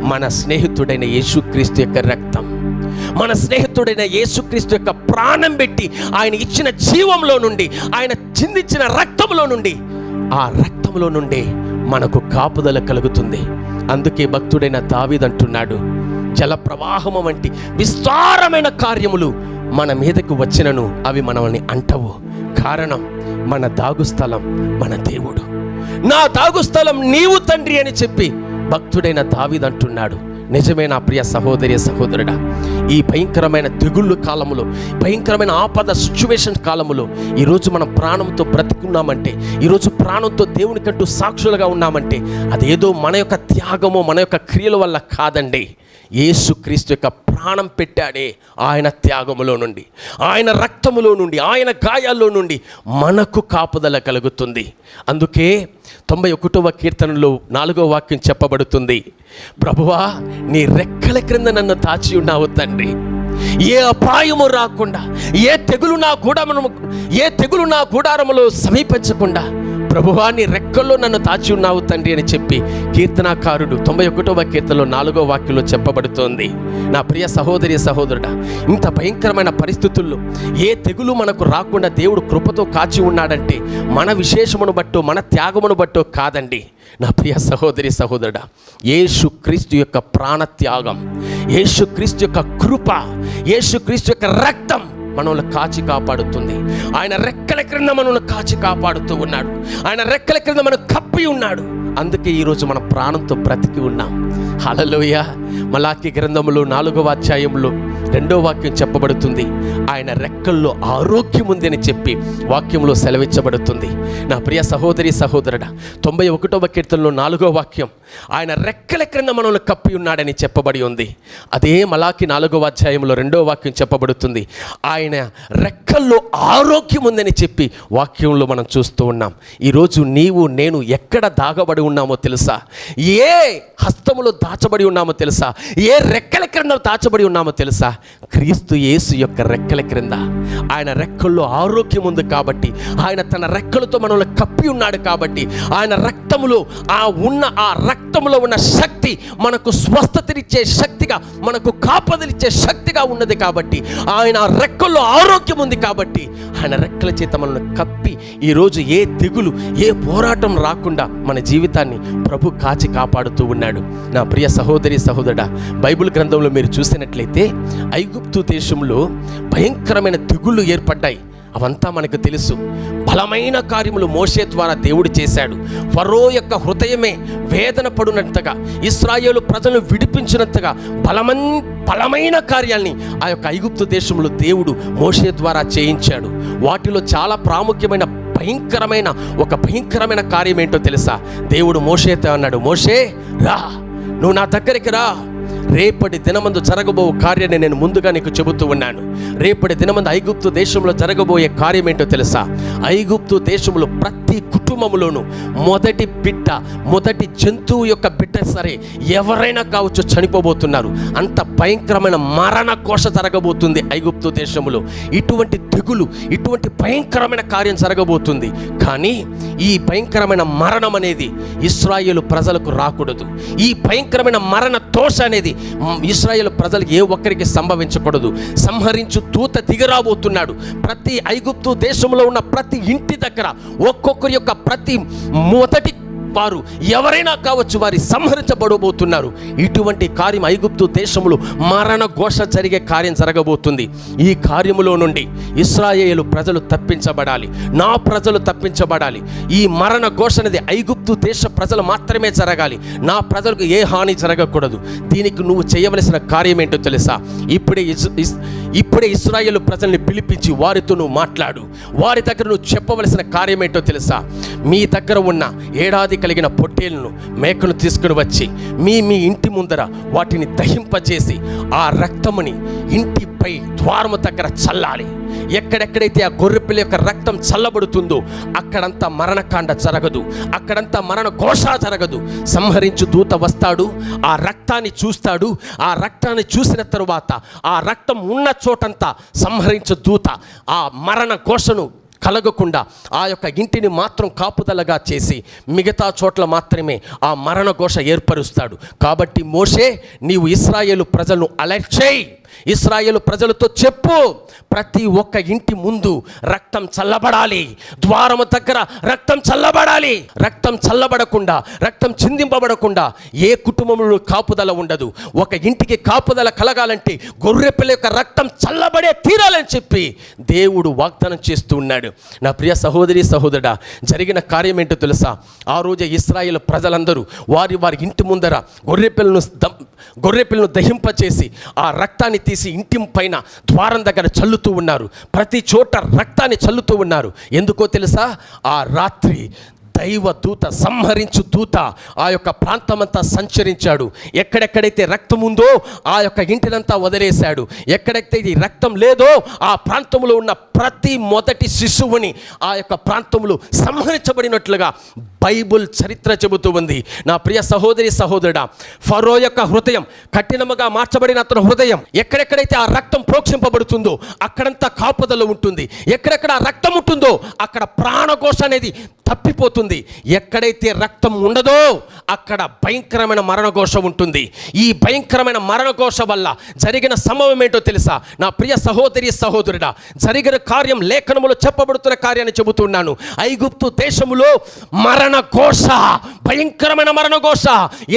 మన స్నేహితుడైన యేసుక్రీస్తు యొక్క రక్తం. మన స్నేహితుడైన యేసుక్రీస్తు యొక్క ప్రాణం పెట్టి ఆయన ఇచ్చిన జీవంలో నుండి ఆయన చిందించిన రక్తంలో నుండి ఆ రక్తంలో నుండి మనకు కాపుదల కలుగుతుంది. అందుకే భక్తుడైన దావీదంటున్నాడు జల ప్రవాహము వంటి విస్తారమైన కార్యములు మన మీదకు వచ్చినను అవి మనల్ని అంటవు. కారణం మన దాగుస్థలం మన దేవుడు. నా దాగుస్థలం నీవు తండ్రి అని చెప్పి భక్తుడైన దావిదంటున్నాడు నిజమే నా ప్రియ సహోదరి సహోదరుడా ఈ భయంకరమైన దిగుళ్ళు కాలములో భయంకరమైన ఆపద సిచ్యువేషన్ కాలములో ఈరోజు మనం ప్రాణంతో బ్రతుకున్నామంటే ఈరోజు ప్రాణంతో దేవునికంటూ సాక్షులుగా ఉన్నామంటే అదేదో మన యొక్క త్యాగమో మన యొక్క క్రియల వల్ల కాదండి. యేసుక్రీస్తు యొక్క ప్రాణం పెట్టాడే ఆయన త్యాగములో నుండి ఆయన రక్తములో నుండి ఆయన గాయాల్లో నుండి మనకు కాపుదల కలుగుతుంది. అందుకే తొంభై ఒకటవ కీర్తనలో నాలుగో వాక్యం చెప్పబడుతుంది ప్రభువా నీ రెక్కల క్రింద నన్ను తాచి ఉన్నావు తండ్రి. ఏ అపాయము రాకుండా ఏ తెగులు నా గూడమును ఏ తెగులు నా గుడారములో సమీపించకుండా ప్రభువాన్ని రెక్కల్లో నన్ను దాచి ఉన్నావు తండ్రి అని చెప్పి కీర్తనాకారుడు తొంభై ఒకటవ కీర్తనలో నాలుగో వాక్యంలో చెప్పబడుతోంది. నా ప్రియ సహోదరి సహోదరుడా ఇంత భయంకరమైన పరిస్థితుల్లో ఏ తెగులు మనకు రాకుండా దేవుడు కృపతో కాచి ఉన్నాడంటే మన విశేషమును బట్టో మన త్యాగమును బట్టో కాదండి. నా ప్రియ సహోదరి సహోదరుడా యేసు క్రీస్తు యొక్క ప్రాణత్యాగం యేసు క్రీస్తు యొక్క కృప యేసుక్రీస్తు యొక్క రక్తం మనల్ని కాచి కాపాడుతుంది. ఆయన రెక్కల క్రింద మనల్ని కాచి కాపాడుతూ ఉన్నాడు. ఆయన రెక్కల క్రింద మనం కప్పి ఉన్నాడు. అందుకే ఈరోజు మన ప్రాణంతో బ్రతికి ఉన్నాం. హలలోయ మలాకి గ్రంథములు నాలుగవ అధ్యాయంలో రెండో వాక్యం చెప్పబడుతుంది. ఆయన రెక్కల్లో ఆరోగ్యం ఉందని చెప్పి వాక్యంలో సెలవిచ్చబడుతుంది. నా ప్రియ సహోదరి సహోదరుడ తొంభై ఒకటవ కీర్తనలో నాలుగో వాక్యం ఆయన రెక్కల క్రింద మనల్ని కప్పి ఉన్నాడని చెప్పబడి ఉంది. అదే మలాకి నాలుగవ అధ్యాయంలో రెండో వాక్యం చెప్పబడుతుంది. ఆయన రెక్కల్లో ఆరోగ్యం ఉందని చెప్పి వాక్యంలో మనం చూస్తూ ఉన్నాం. ఈరోజు నీవు నేను ఎక్కడ దాగబడి ఉన్నామో తెలుసా? ఏ హస్తములో దాచబడి ఉన్నామో తెలుసా? ఏ రెక్కల క్రింద దాచబడి ఉన్నామో తెలుసా? క్రీస్తు యేసు యొక్క రెక్కల క్రింద. ఆయన రెక్కల్లో ఆరోగ్యం ఉంది కాబట్టి ఆయన తన రెక్కలతో మనల్ని కప్పి ఉన్నాడు కాబట్టి ఆయన రక్తములో ఆ ఉన్న ఆ రక్తములో ఉన్న శక్తి మనకు స్వస్థతనిచ్చే శక్తిగా మనకు కాపదలిచ్చే శక్తిగా ఉన్నది కాబట్టి ఆయన రెక్కల్లో ఆరోగ్యం ఉంది కాబట్టి ఆయన రెక్కల చేత మనల్ని కప్పి ఈరోజు ఏ తెగులు ఏ పోరాటం రాకుండా మన జీవితాన్ని ప్రభు కాచి కాపాడుతూ ఉన్నాడు. నా ప్రియ సహోదరి సహోదరుడా బైబిల్ గ్రంథంలో మీరు చూసినట్లయితే ఐగుప్తు దేశంలో భయంకరమైన తెగుళ్ళు ఏర్పడ్డాయి. అవంతా మనకు తెలుసు. బలమైన కార్యములు మోషే ద్వారా దేవుడు చేశాడు. ఫరో యొక్క హృదయమే వేదన పడినంతగా ఇస్రాయేలు ప్రజలను విడిపించినట్టుగా బలమన్ బలమైన కార్యాల్ని ఆ యొక్క ఐగుప్తు దేశంలో దేవుడు మోషే ద్వారా చేయించాడు. వాటిలో చాలా ప్రాముఖ్యమైన భయంకరమైన ఒక భయంకరమైన కార్యం ఏంటో తెలుసా? దేవుడు మోషేతో అన్నాడు మోషే రా. నువ్వు నా దగ్గరికి రా. రేపటి దినమందు జరగబో కార్యాన్ని నేను ముందుగా నీకు చెబుతూ ఉన్నాను. రేపటి దినమందు ఐగుప్తు దేశంలో జరగబోయే కార్యం ఏంటో తెలుసా? ఐగుప్తు దేశంలో ప్రతి కుటుంబంలోనూ మొదటి బిడ్డ మొదటి జంతువు యొక్క బిడ్డ సరే ఎవరైనా కావచ్చు చనిపోబోతున్నారు. అంత భయంకరమైన మరణ కోశ జరగబోతుంది ఐగుప్తు దేశంలో. ఇటువంటి తెగులు ఇటువంటి భయంకరమైన కార్యం జరగబోతుంది. కానీ ఈ భయంకరమైన మరణం అనేది ఇస్రాయేల్ ప్రజలకు రాకూడదు. ఈ భయంకరమైన మరణ తోష అనేది ఇస్రాయేల్ ప్రజలకు ఏ ఒక్కరికి సంభవించకూడదు. సంహరించు దూత దిగరాబోతున్నాడు. ప్రతి ఐగుప్తు దేశంలో ఉన్న ప్రతి ఇంటి దగ్గర ఒక్కొక్కరి యొక్క ప్రతి మొదటి వారు ఎవరైనా కావచ్చు వారి సంహరించబడబోతున్నారు. ఇటువంటి కార్యం ఐగుప్తు దేశంలో మరణ ఘోష జరిగే కార్యం జరగబోతుంది. ఈ కార్యములో నుండి ఇస్రాయేలు ప్రజలు తప్పించబడాలి. నా ప్రజలు తప్పించబడాలి. ఈ మరణ ఘోష అనేది ఐగుప్తు దేశ ప్రజలు మాత్రమే జరగాలి. నా ప్రజలకు ఏ హాని జరగకూడదు. దీనికి నువ్వు చేయవలసిన కార్యం ఏంటో తెలుసా? ఇప్పుడే ఇస్- ఇస్- ఇప్పుడే ఇస్రాయేల్ ప్రజల్ని పిలిపించి వారితో నువ్వు మాట్లాడు. వారి దగ్గర నువ్వు చెప్పవలసిన కార్యం ఏంటో తెలుసా? మీ దగ్గర ఉన్న ఏడాది కలిగిన పొట్టేలను మేకను తీసుకుని వచ్చి మీ మీ ఇంటి ముందర వాటిని దహింపచేసి ఆ రక్తముని ఇంటిపై ద్వారము దగ్గర చల్లాలి. ఎక్కడెక్కడైతే ఆ గొర్రెపిల్ల యొక్క రక్తం చల్లబడుతుందో అక్కడంతా మరణకాండ జరగదు. అక్కడంతా మరణ ఘోష జరగదు. సంహరించు దూత వస్తాడు ఆ రక్తాన్ని చూస్తాడు ఆ రక్తాన్ని చూసిన తరువాత ఆ రక్తం ఉన్న చోటంతా సంహరించు దూత. ఆ మరణ ఘోషను కలగకుండా ఆ యొక్క ఇంటిని మాత్రం కాపుదలగా చేసి మిగతా చోట్ల మాత్రమే ఆ మరణ ఘోష ఏర్పరుస్తాడు. కాబట్టి మోషే నీవు ఇస్రాయేలు ప్రజలను అలర్ట్ చేయి. ఇస్రాయేల్ ప్రజలతో చెప్పు. ప్రతి ఒక్క ఇంటి ముందు రక్తం చల్లబడాలి. ద్వారము దగ్గర రక్తం చల్లబడాలి. రక్తం చల్లబడకుండా రక్తం చిందింపబడకుండా ఏ కుటుంబంలో కాపుదల ఉండదు. ఒక ఇంటికి కాపుదల కలగాలంటే గొర్రెపిల్ల యొక్క రక్తం చల్లబడే తీరాలని చెప్పి దేవుడు వాగ్దానం చేస్తూ ఉన్నాడు. నా ప్రియ సహోదరి సహోదరుడా జరిగిన కార్యం ఏంటో తెలుసా? ఆ రోజే ఇస్రాయేల్ ప్రజలందరూ వారి వారి ఇంటి ముందర గొర్రెపిల్లను దం- గొర్రెపిల్లను దహింపచేసి ఆ రక్తాన్ని తీసి ఇంటి పైన ద్వారం దగ్గర చల్లుతూ ఉన్నారు. ప్రతి చోట రక్తాన్ని చల్లుతూ ఉన్నారు. ఎందుకో తెలుసా? ఆ రాత్రి దైవ దూత సంహరించు దూత ఆ యొక్క ప్రాంతమంతా సంచరించాడు. ఎక్కడెక్కడైతే రక్తం ఉందో ఆ యొక్క ఇంటినంతా వదిలేశాడు. ఎక్కడైతే ఈ రక్తం లేదో ఆ ప్రాంతంలో ఉన్న ప్రతి మొదటి శిశువుని ఆ యొక్క ప్రాంతంలో సంహరించబడినట్లుగా బైబుల్ చరిత్ర చెబుతూ ఉంది. నా ప్రియ సహోదరి సహోదరుడా ఫరో యొక్క హృదయం కఠినముగా మార్చబడిన అతని హృదయం ఎక్కడెక్కడైతే ఆ రక్తం ప్రోక్షింపబడుతుందో అక్కడంతా కాపుదల ఉంటుంది. ఎక్కడెక్కడ రక్తం ఉంటుందో అక్కడ ప్రాణకోశ అనేది తప్పిపోతుంది. ఎక్కడైతే రక్తం ఉండదో అక్కడ భయంకరమైన మరణఘోష ఉంటుంది. ఈ భయంకరమైన మరణఘోష వల్ల జరిగిన సంభవం ఏంటో తెలుసా? నా ప్రియ సహోదరి సహోదరుడా జరిగిన కార్యం లేఖనములో చెప్పబడుతున్న కార్యాన్ని చెబుతున్నాను ఐగుప్తు దేశములో మరణ ఘోష భయంకరమైన మరణ ఘోష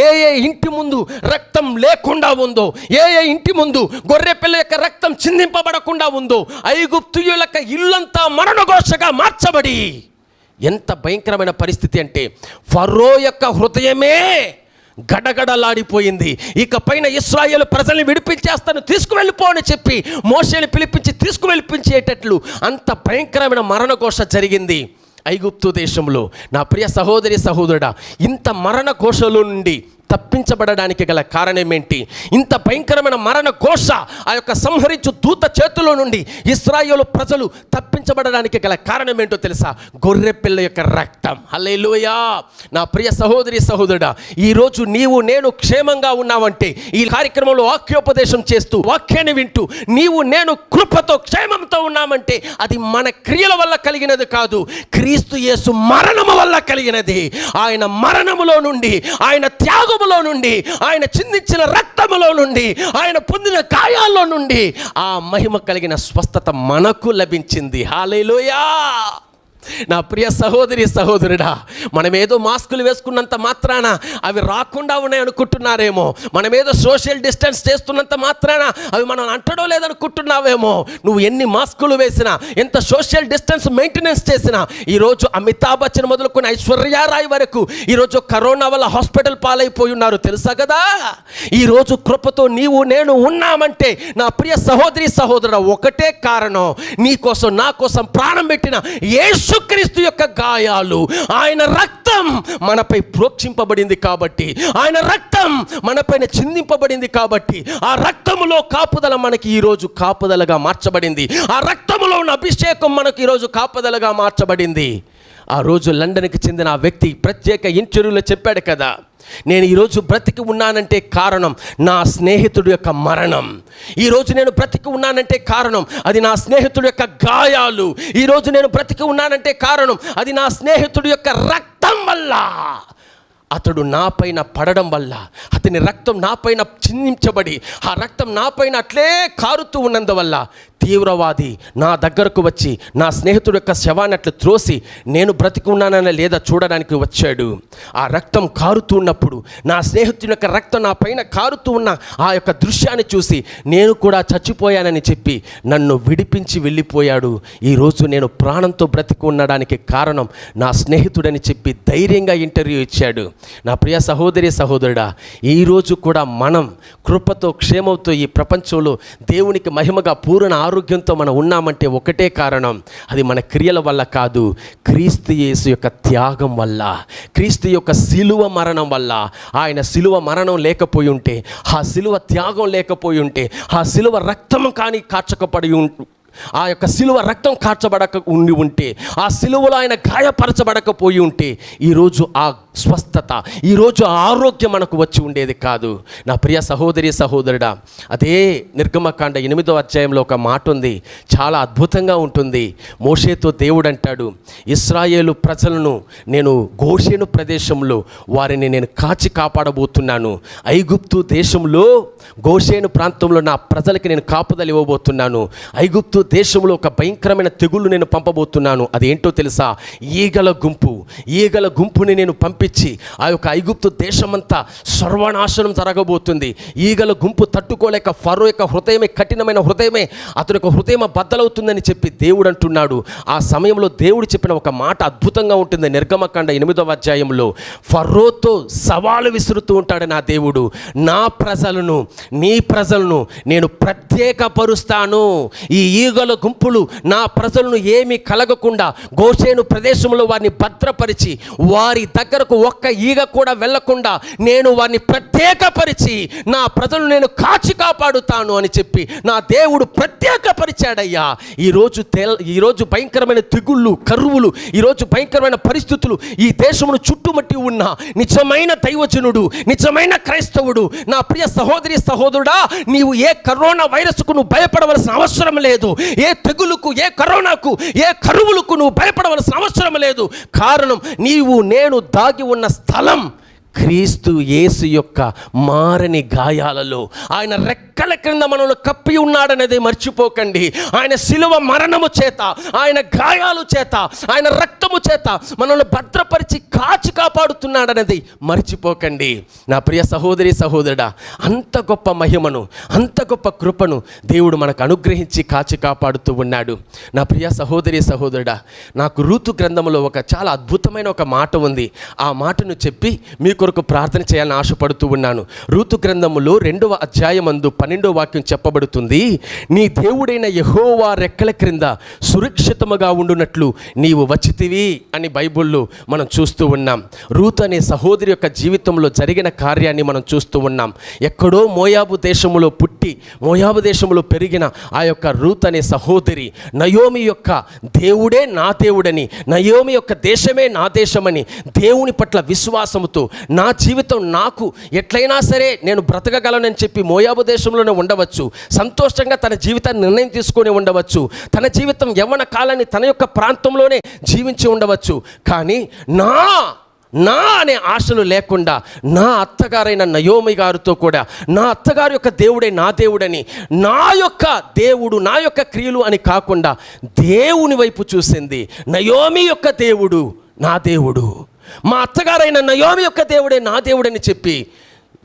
ఏ ఏ ఇంటి ముందు రక్తం లేకుండా ఉందో ఏ ఏ ఇంటి ముందు గొర్రె పిల్ల యొక్క రక్తం చిందింపబడకుండా ఉందో ఐగుప్తుయుల యొక్క ఇల్లంతా మరణ ఘోషగా మార్చబడి. ఎంత భయంకరమైన పరిస్థితి అంటే ఫరో యొక్క హృదయమే గడగడలాడిపోయింది. ఇక పైన ఇస్రాయేల్ ప్రజల్ని విడిపించేస్తాను తీసుకువెళ్ళిపో అని చెప్పి మోసేని పిలిపించి తీసుకువెళ్ళిపించేటట్లు అంత భయంకరమైన మరణఘోష జరిగింది. ఐగుప్తు దేశంలో నా ప్రియ సహోదరి సహోదరుడా ఇంత మరణ కోశలో నుండి తప్పించబడడానికి గల కారణం ఏంటి ఇంత భయంకరమైన మరణ ఘోష ఆ యొక్క సంహరించు దూత చేతిలో నుండి ఇస్రాయేలు ప్రజలు తప్పించబడడానికి గల కారణం ఏంటో తెలుసా? గొర్రె పిల్ల యొక్క రక్తం. హల్లెలూయా! నా ప్రియ సహోదరి సహోదరుడా ఈరోజు నీవు నేను క్షేమంగా ఉన్నావంటే ఈ కార్యక్రమంలో వాక్యోపదేశం చేస్తూ వాక్యాన్ని వింటూ నీవు నేను కృపతో క్షేమంతో ఉన్నామంటే అది మన క్రియల వల్ల కలిగినది కాదు. క్రీస్తు యేసు మరణము వల్ల కలిగినది. ఆయన మరణములో నుండి ఆయన త్యాగం రక్తములో నుండి ఆయన చిందించిన రక్తములో నుండి ఆయన పొందిన గాయాల్లో నుండి ఆ మహిమ కలిగిన స్వస్థత మనకు లభించింది. హాలేలోయా నా ప్రియ సహోదరి సహోదరుడా మనమేదో మాస్కులు వేసుకున్నంత మాత్రాన అవి రాకుండా ఉన్నాయి అనుకుంటున్నారేమో మనమేదో సోషల్ డిస్టెన్స్ చేస్తున్నంత మాత్రాన అవి మనం అంటడో లేదనుకుంటున్నావేమో. నువ్వు ఎన్ని మాస్కులు వేసినా ఎంత సోషల్ డిస్టెన్స్ మెయింటెనెన్స్ చేసినా ఈరోజు అమితాబ్ బచ్చన్ మొదలుకున్న ఐశ్వర్యారాయ్ వరకు ఈరోజు కరోనా వల్ల హాస్పిటల్ పాలైపోయి ఉన్నారు. తెలుసా కదా? ఈరోజు కృపతో నీవు నేను ఉన్నామంటే నా ప్రియ సహోదరి సహోదరుడు ఒకటే కారణం. నీ కోసం నా కోసం ప్రాణం పెట్టిన యేసుక్రీస్తు యొక్క గాయాలు ఆయన రక్తం మనపై ప్రోక్షింపబడింది కాబట్టి ఆయన రక్తం మనపైన చిందింపబడింది కాబట్టి ఆ రక్తములో కాపుదల మనకి ఈరోజు కాపుదలగా మార్చబడింది. ఆ రక్తములో ఉన్న అభిషేకం మనకు ఈరోజు కాపుదలగా మార్చబడింది. ఆ రోజు లండన్కి చెందిన ఆ వ్యక్తి ప్రత్యేక ఇంటర్వ్యూలో చెప్పాడు కదా నేను ఈరోజు బ్రతికి ఉన్నానంటే కారణం నా స్నేహితుడి యొక్క మరణం. ఈరోజు నేను బ్రతికి ఉన్నానంటే కారణం అది నా స్నేహితుడి యొక్క గాయాలు. ఈరోజు నేను బ్రతికి ఉన్నానంటే కారణం అది నా స్నేహితుడి యొక్క రక్తం వల్ల. అతడు నాపైన పడడం వల్ల అతని రక్తం నాపైన చిందించబడి ఆ రక్తం నాపైన అట్లే కారుతూ ఉన్నందువల్ల తీవ్రవాది నా దగ్గరకు వచ్చి నా స్నేహితుడు యొక్క శవాన్ని త్రోసి నేను బ్రతికున్నానని లేదా చూడడానికి వచ్చాడు. ఆ రక్తం కారుతూ ఉన్నప్పుడు నా స్నేహితుడి యొక్క రక్తం నా పైన కారుతూ ఉన్న ఆ యొక్క దృశ్యాన్ని చూసి నేను కూడా చచ్చిపోయానని చెప్పి నన్ను విడిపించి వెళ్ళిపోయాడు. ఈరోజు నేను ప్రాణంతో బ్రతికి ఉండడానికి కారణం నా స్నేహితుడని చెప్పి ధైర్యంగా ఇంటర్వ్యూ ఇచ్చాడు. నా ప్రియ సహోదరి సహోదరుడా ఈరోజు కూడా మనం కృపతో క్షేమంతో ఈ ప్రపంచంలో దేవునికి మహిమగా పూర్ణ ఆరోగ్యంతో మనం ఉన్నామంటే ఒకటే కారణం. అది మన క్రియల వల్ల కాదు. క్రీస్తు యేసు యొక్క త్యాగం వల్ల క్రీస్తు యొక్క సిలువ మరణం వల్ల. ఆయన సిలువ మరణం లేకపోయి ఉంటే ఆ సిలువ త్యాగం లేకపోయి ఉంటే ఆ సిలువ రక్తం కానీ కార్చకపడి ఆ యొక్క సిలువ రక్తం కార్చబడక ఉండి ఉంటే ఆ సిలువలో ఆయన గాయపరచబడకపోయి ఉంటే ఈరోజు ఆ స్వస్థత ఈరోజు ఆరోగ్యం మనకు వచ్చి ఉండేది కాదు. నా ప్రియ సహోదరి సహోదరుడా అదే నిర్గమకాండ ఎనిమిదో అధ్యాయంలో ఒక మాట ఉంది. చాలా అద్భుతంగా ఉంటుంది. మోషేతో దేవుడు అంటాడు ఇస్రాయేలు ప్రజలను నేను గోషేను ప్రదేశంలో వారిని నేను కాచి కాపాడబోతున్నాను. ఐగుప్తు దేశంలో గోషేను ప్రాంతంలో నా ప్రజలకి నేను కాపుదలు ఇవ్వబోతున్నాను. ఐగుప్తు దేశంలో ఒక భయంకరమైన తెగుళ్ళు నేను పంపబోతున్నాను. అదేంటో తెలుసా? ఈగల గుంపు. ఈగల గుంపుని నేను పంపించి ఆ యొక్క ఐగుప్తు దేశమంతా సర్వనాశనం జరగబోతుంది. ఈగల గుంపు తట్టుకోలేక ఫరో యొక్క హృదయమే కఠినమైన హృదయమే అతని యొక్క హృదయం బద్దలవుతుందని చెప్పి దేవుడు అంటున్నాడు. ఆ సమయంలో దేవుడు చెప్పిన ఒక మాట అద్భుతంగా ఉంటుంది. నిర్గమకాండ ఎనిమిదవ అధ్యాయంలో ఫరోతో సవాలు విసురుతూ ఉంటాడు నా దేవుడు. నా ప్రజలను నీ ప్రజలను నేను ప్రత్యేకపరుస్తాను. ఈ ఈగల గుంపులు నా ప్రజలను ఏమీ కలగకుండా గోషేను ప్రదేశంలో వారిని భద్రపరిచి వారి దగ్గరకు ఒక్క ఈగ కూడా వెళ్ళకుండా నేను వారిని ప్రత్యేకపరిచి నా ప్రజలను నేను కాచి కాపాడుతాను అని చెప్పి నా దేవుడు ప్రత్యేకపరిచాడయ్యా. ఈరోజు తెల్ ఈరోజు భయంకరమైన తెగుళ్ళు కరువులు ఈరోజు భయంకరమైన పరిస్థితులు ఈ దేశమును చుట్టుమట్టి ఉన్న నిజమైన దైవజనుడు నిజమైన క్రైస్తవుడు నా ప్రియ సహోదరి సహోదరుడా నీవు ఏ కరోనా వైరస్కు నువ్వు భయపడవలసిన అవసరం లేదు. ఏ తెగులుకు ఏ కరోనాకు ఏ కరువులకు నువ్వు భయపడవలసిన అవసరం లేదు. కారణం నీవు నేను దాగి ఉన్న స్థలం క్రీస్తు యేసు యొక్క మారని గాయాలలో ఆయన రెక్కల క్రింద మనల్ని కప్పి ఉన్నాడనేది మర్చిపోకండి. ఆయన శిలువ మరణము చేత ఆయన గాయాలు చేత ఆయన రక్తము చేత మనల్ని భద్రపరిచి కాచి కాపాడుతున్నాడనేది మర్చిపోకండి. నా ప్రియ సహోదరి సహోదరుడా అంత గొప్ప మహిమను అంత గొప్ప కృపను దేవుడు మనకు అనుగ్రహించి కాచి కాపాడుతూ ఉన్నాడు. నా ప్రియ సహోదరి సహోదరుడా నాకు రూతు గ్రంథంలో ఒక చాలా అద్భుతమైన ఒక మాట ఉంది. ఆ మాటను చెప్పి మీకు కొరకు ప్రార్థన చేయాలని ఆశపడుతూ ఉన్నాను. రూతు గ్రంథములో రెండవ అధ్యాయమందు పన్నెండవ వాక్యం చెప్పబడుతుంది నీ దేవుడైన యహోవా రెక్కల క్రింద సురక్షితముగా ఉండునట్లు నీవు వచ్చితివి అని బైబిల్లో మనం చూస్తూ ఉన్నాం. రూత్ అనే సహోదరి యొక్క జీవితంలో జరిగిన కార్యాన్ని మనం చూస్తూ ఉన్నాం. ఎక్కడో మోయాబు దేశములో పుట్టి మోయాబు దేశంలో పెరిగిన ఆ యొక్క రూత్ అనే సహోదరి నయోమి యొక్క దేవుడే నా దేవుడని నయోమి యొక్క దేశమే నా దేశమని దేవుని పట్ల విశ్వాసముతో నా జీవితం నాకు ఎట్లయినా సరే నేను బ్రతకగలనని చెప్పి మోయాబు దేశంలోనే ఉండవచ్చు. సంతోషంగా తన జీవితాన్ని నిర్ణయం తీసుకొని ఉండవచ్చు. తన జీవితం యవ్వన కాలాన్ని తన యొక్క ప్రాంతంలోనే జీవించి ఉండవచ్చు. కానీ నా నా అనే ఆశలు లేకుండా నా అత్తగారైన నయోమి గారితో కూడా నా అత్తగారి యొక్క దేవుడే నా దేవుడని నా యొక్క దేవుడు నా యొక్క క్రియలు అని కాకుండా దేవుని వైపు చూసింది. నయోమి యొక్క దేవుడు నా దేవుడు. మా అత్తగారైన నయోమి యొక్క దేవుడే నా దేవుడని చెప్పి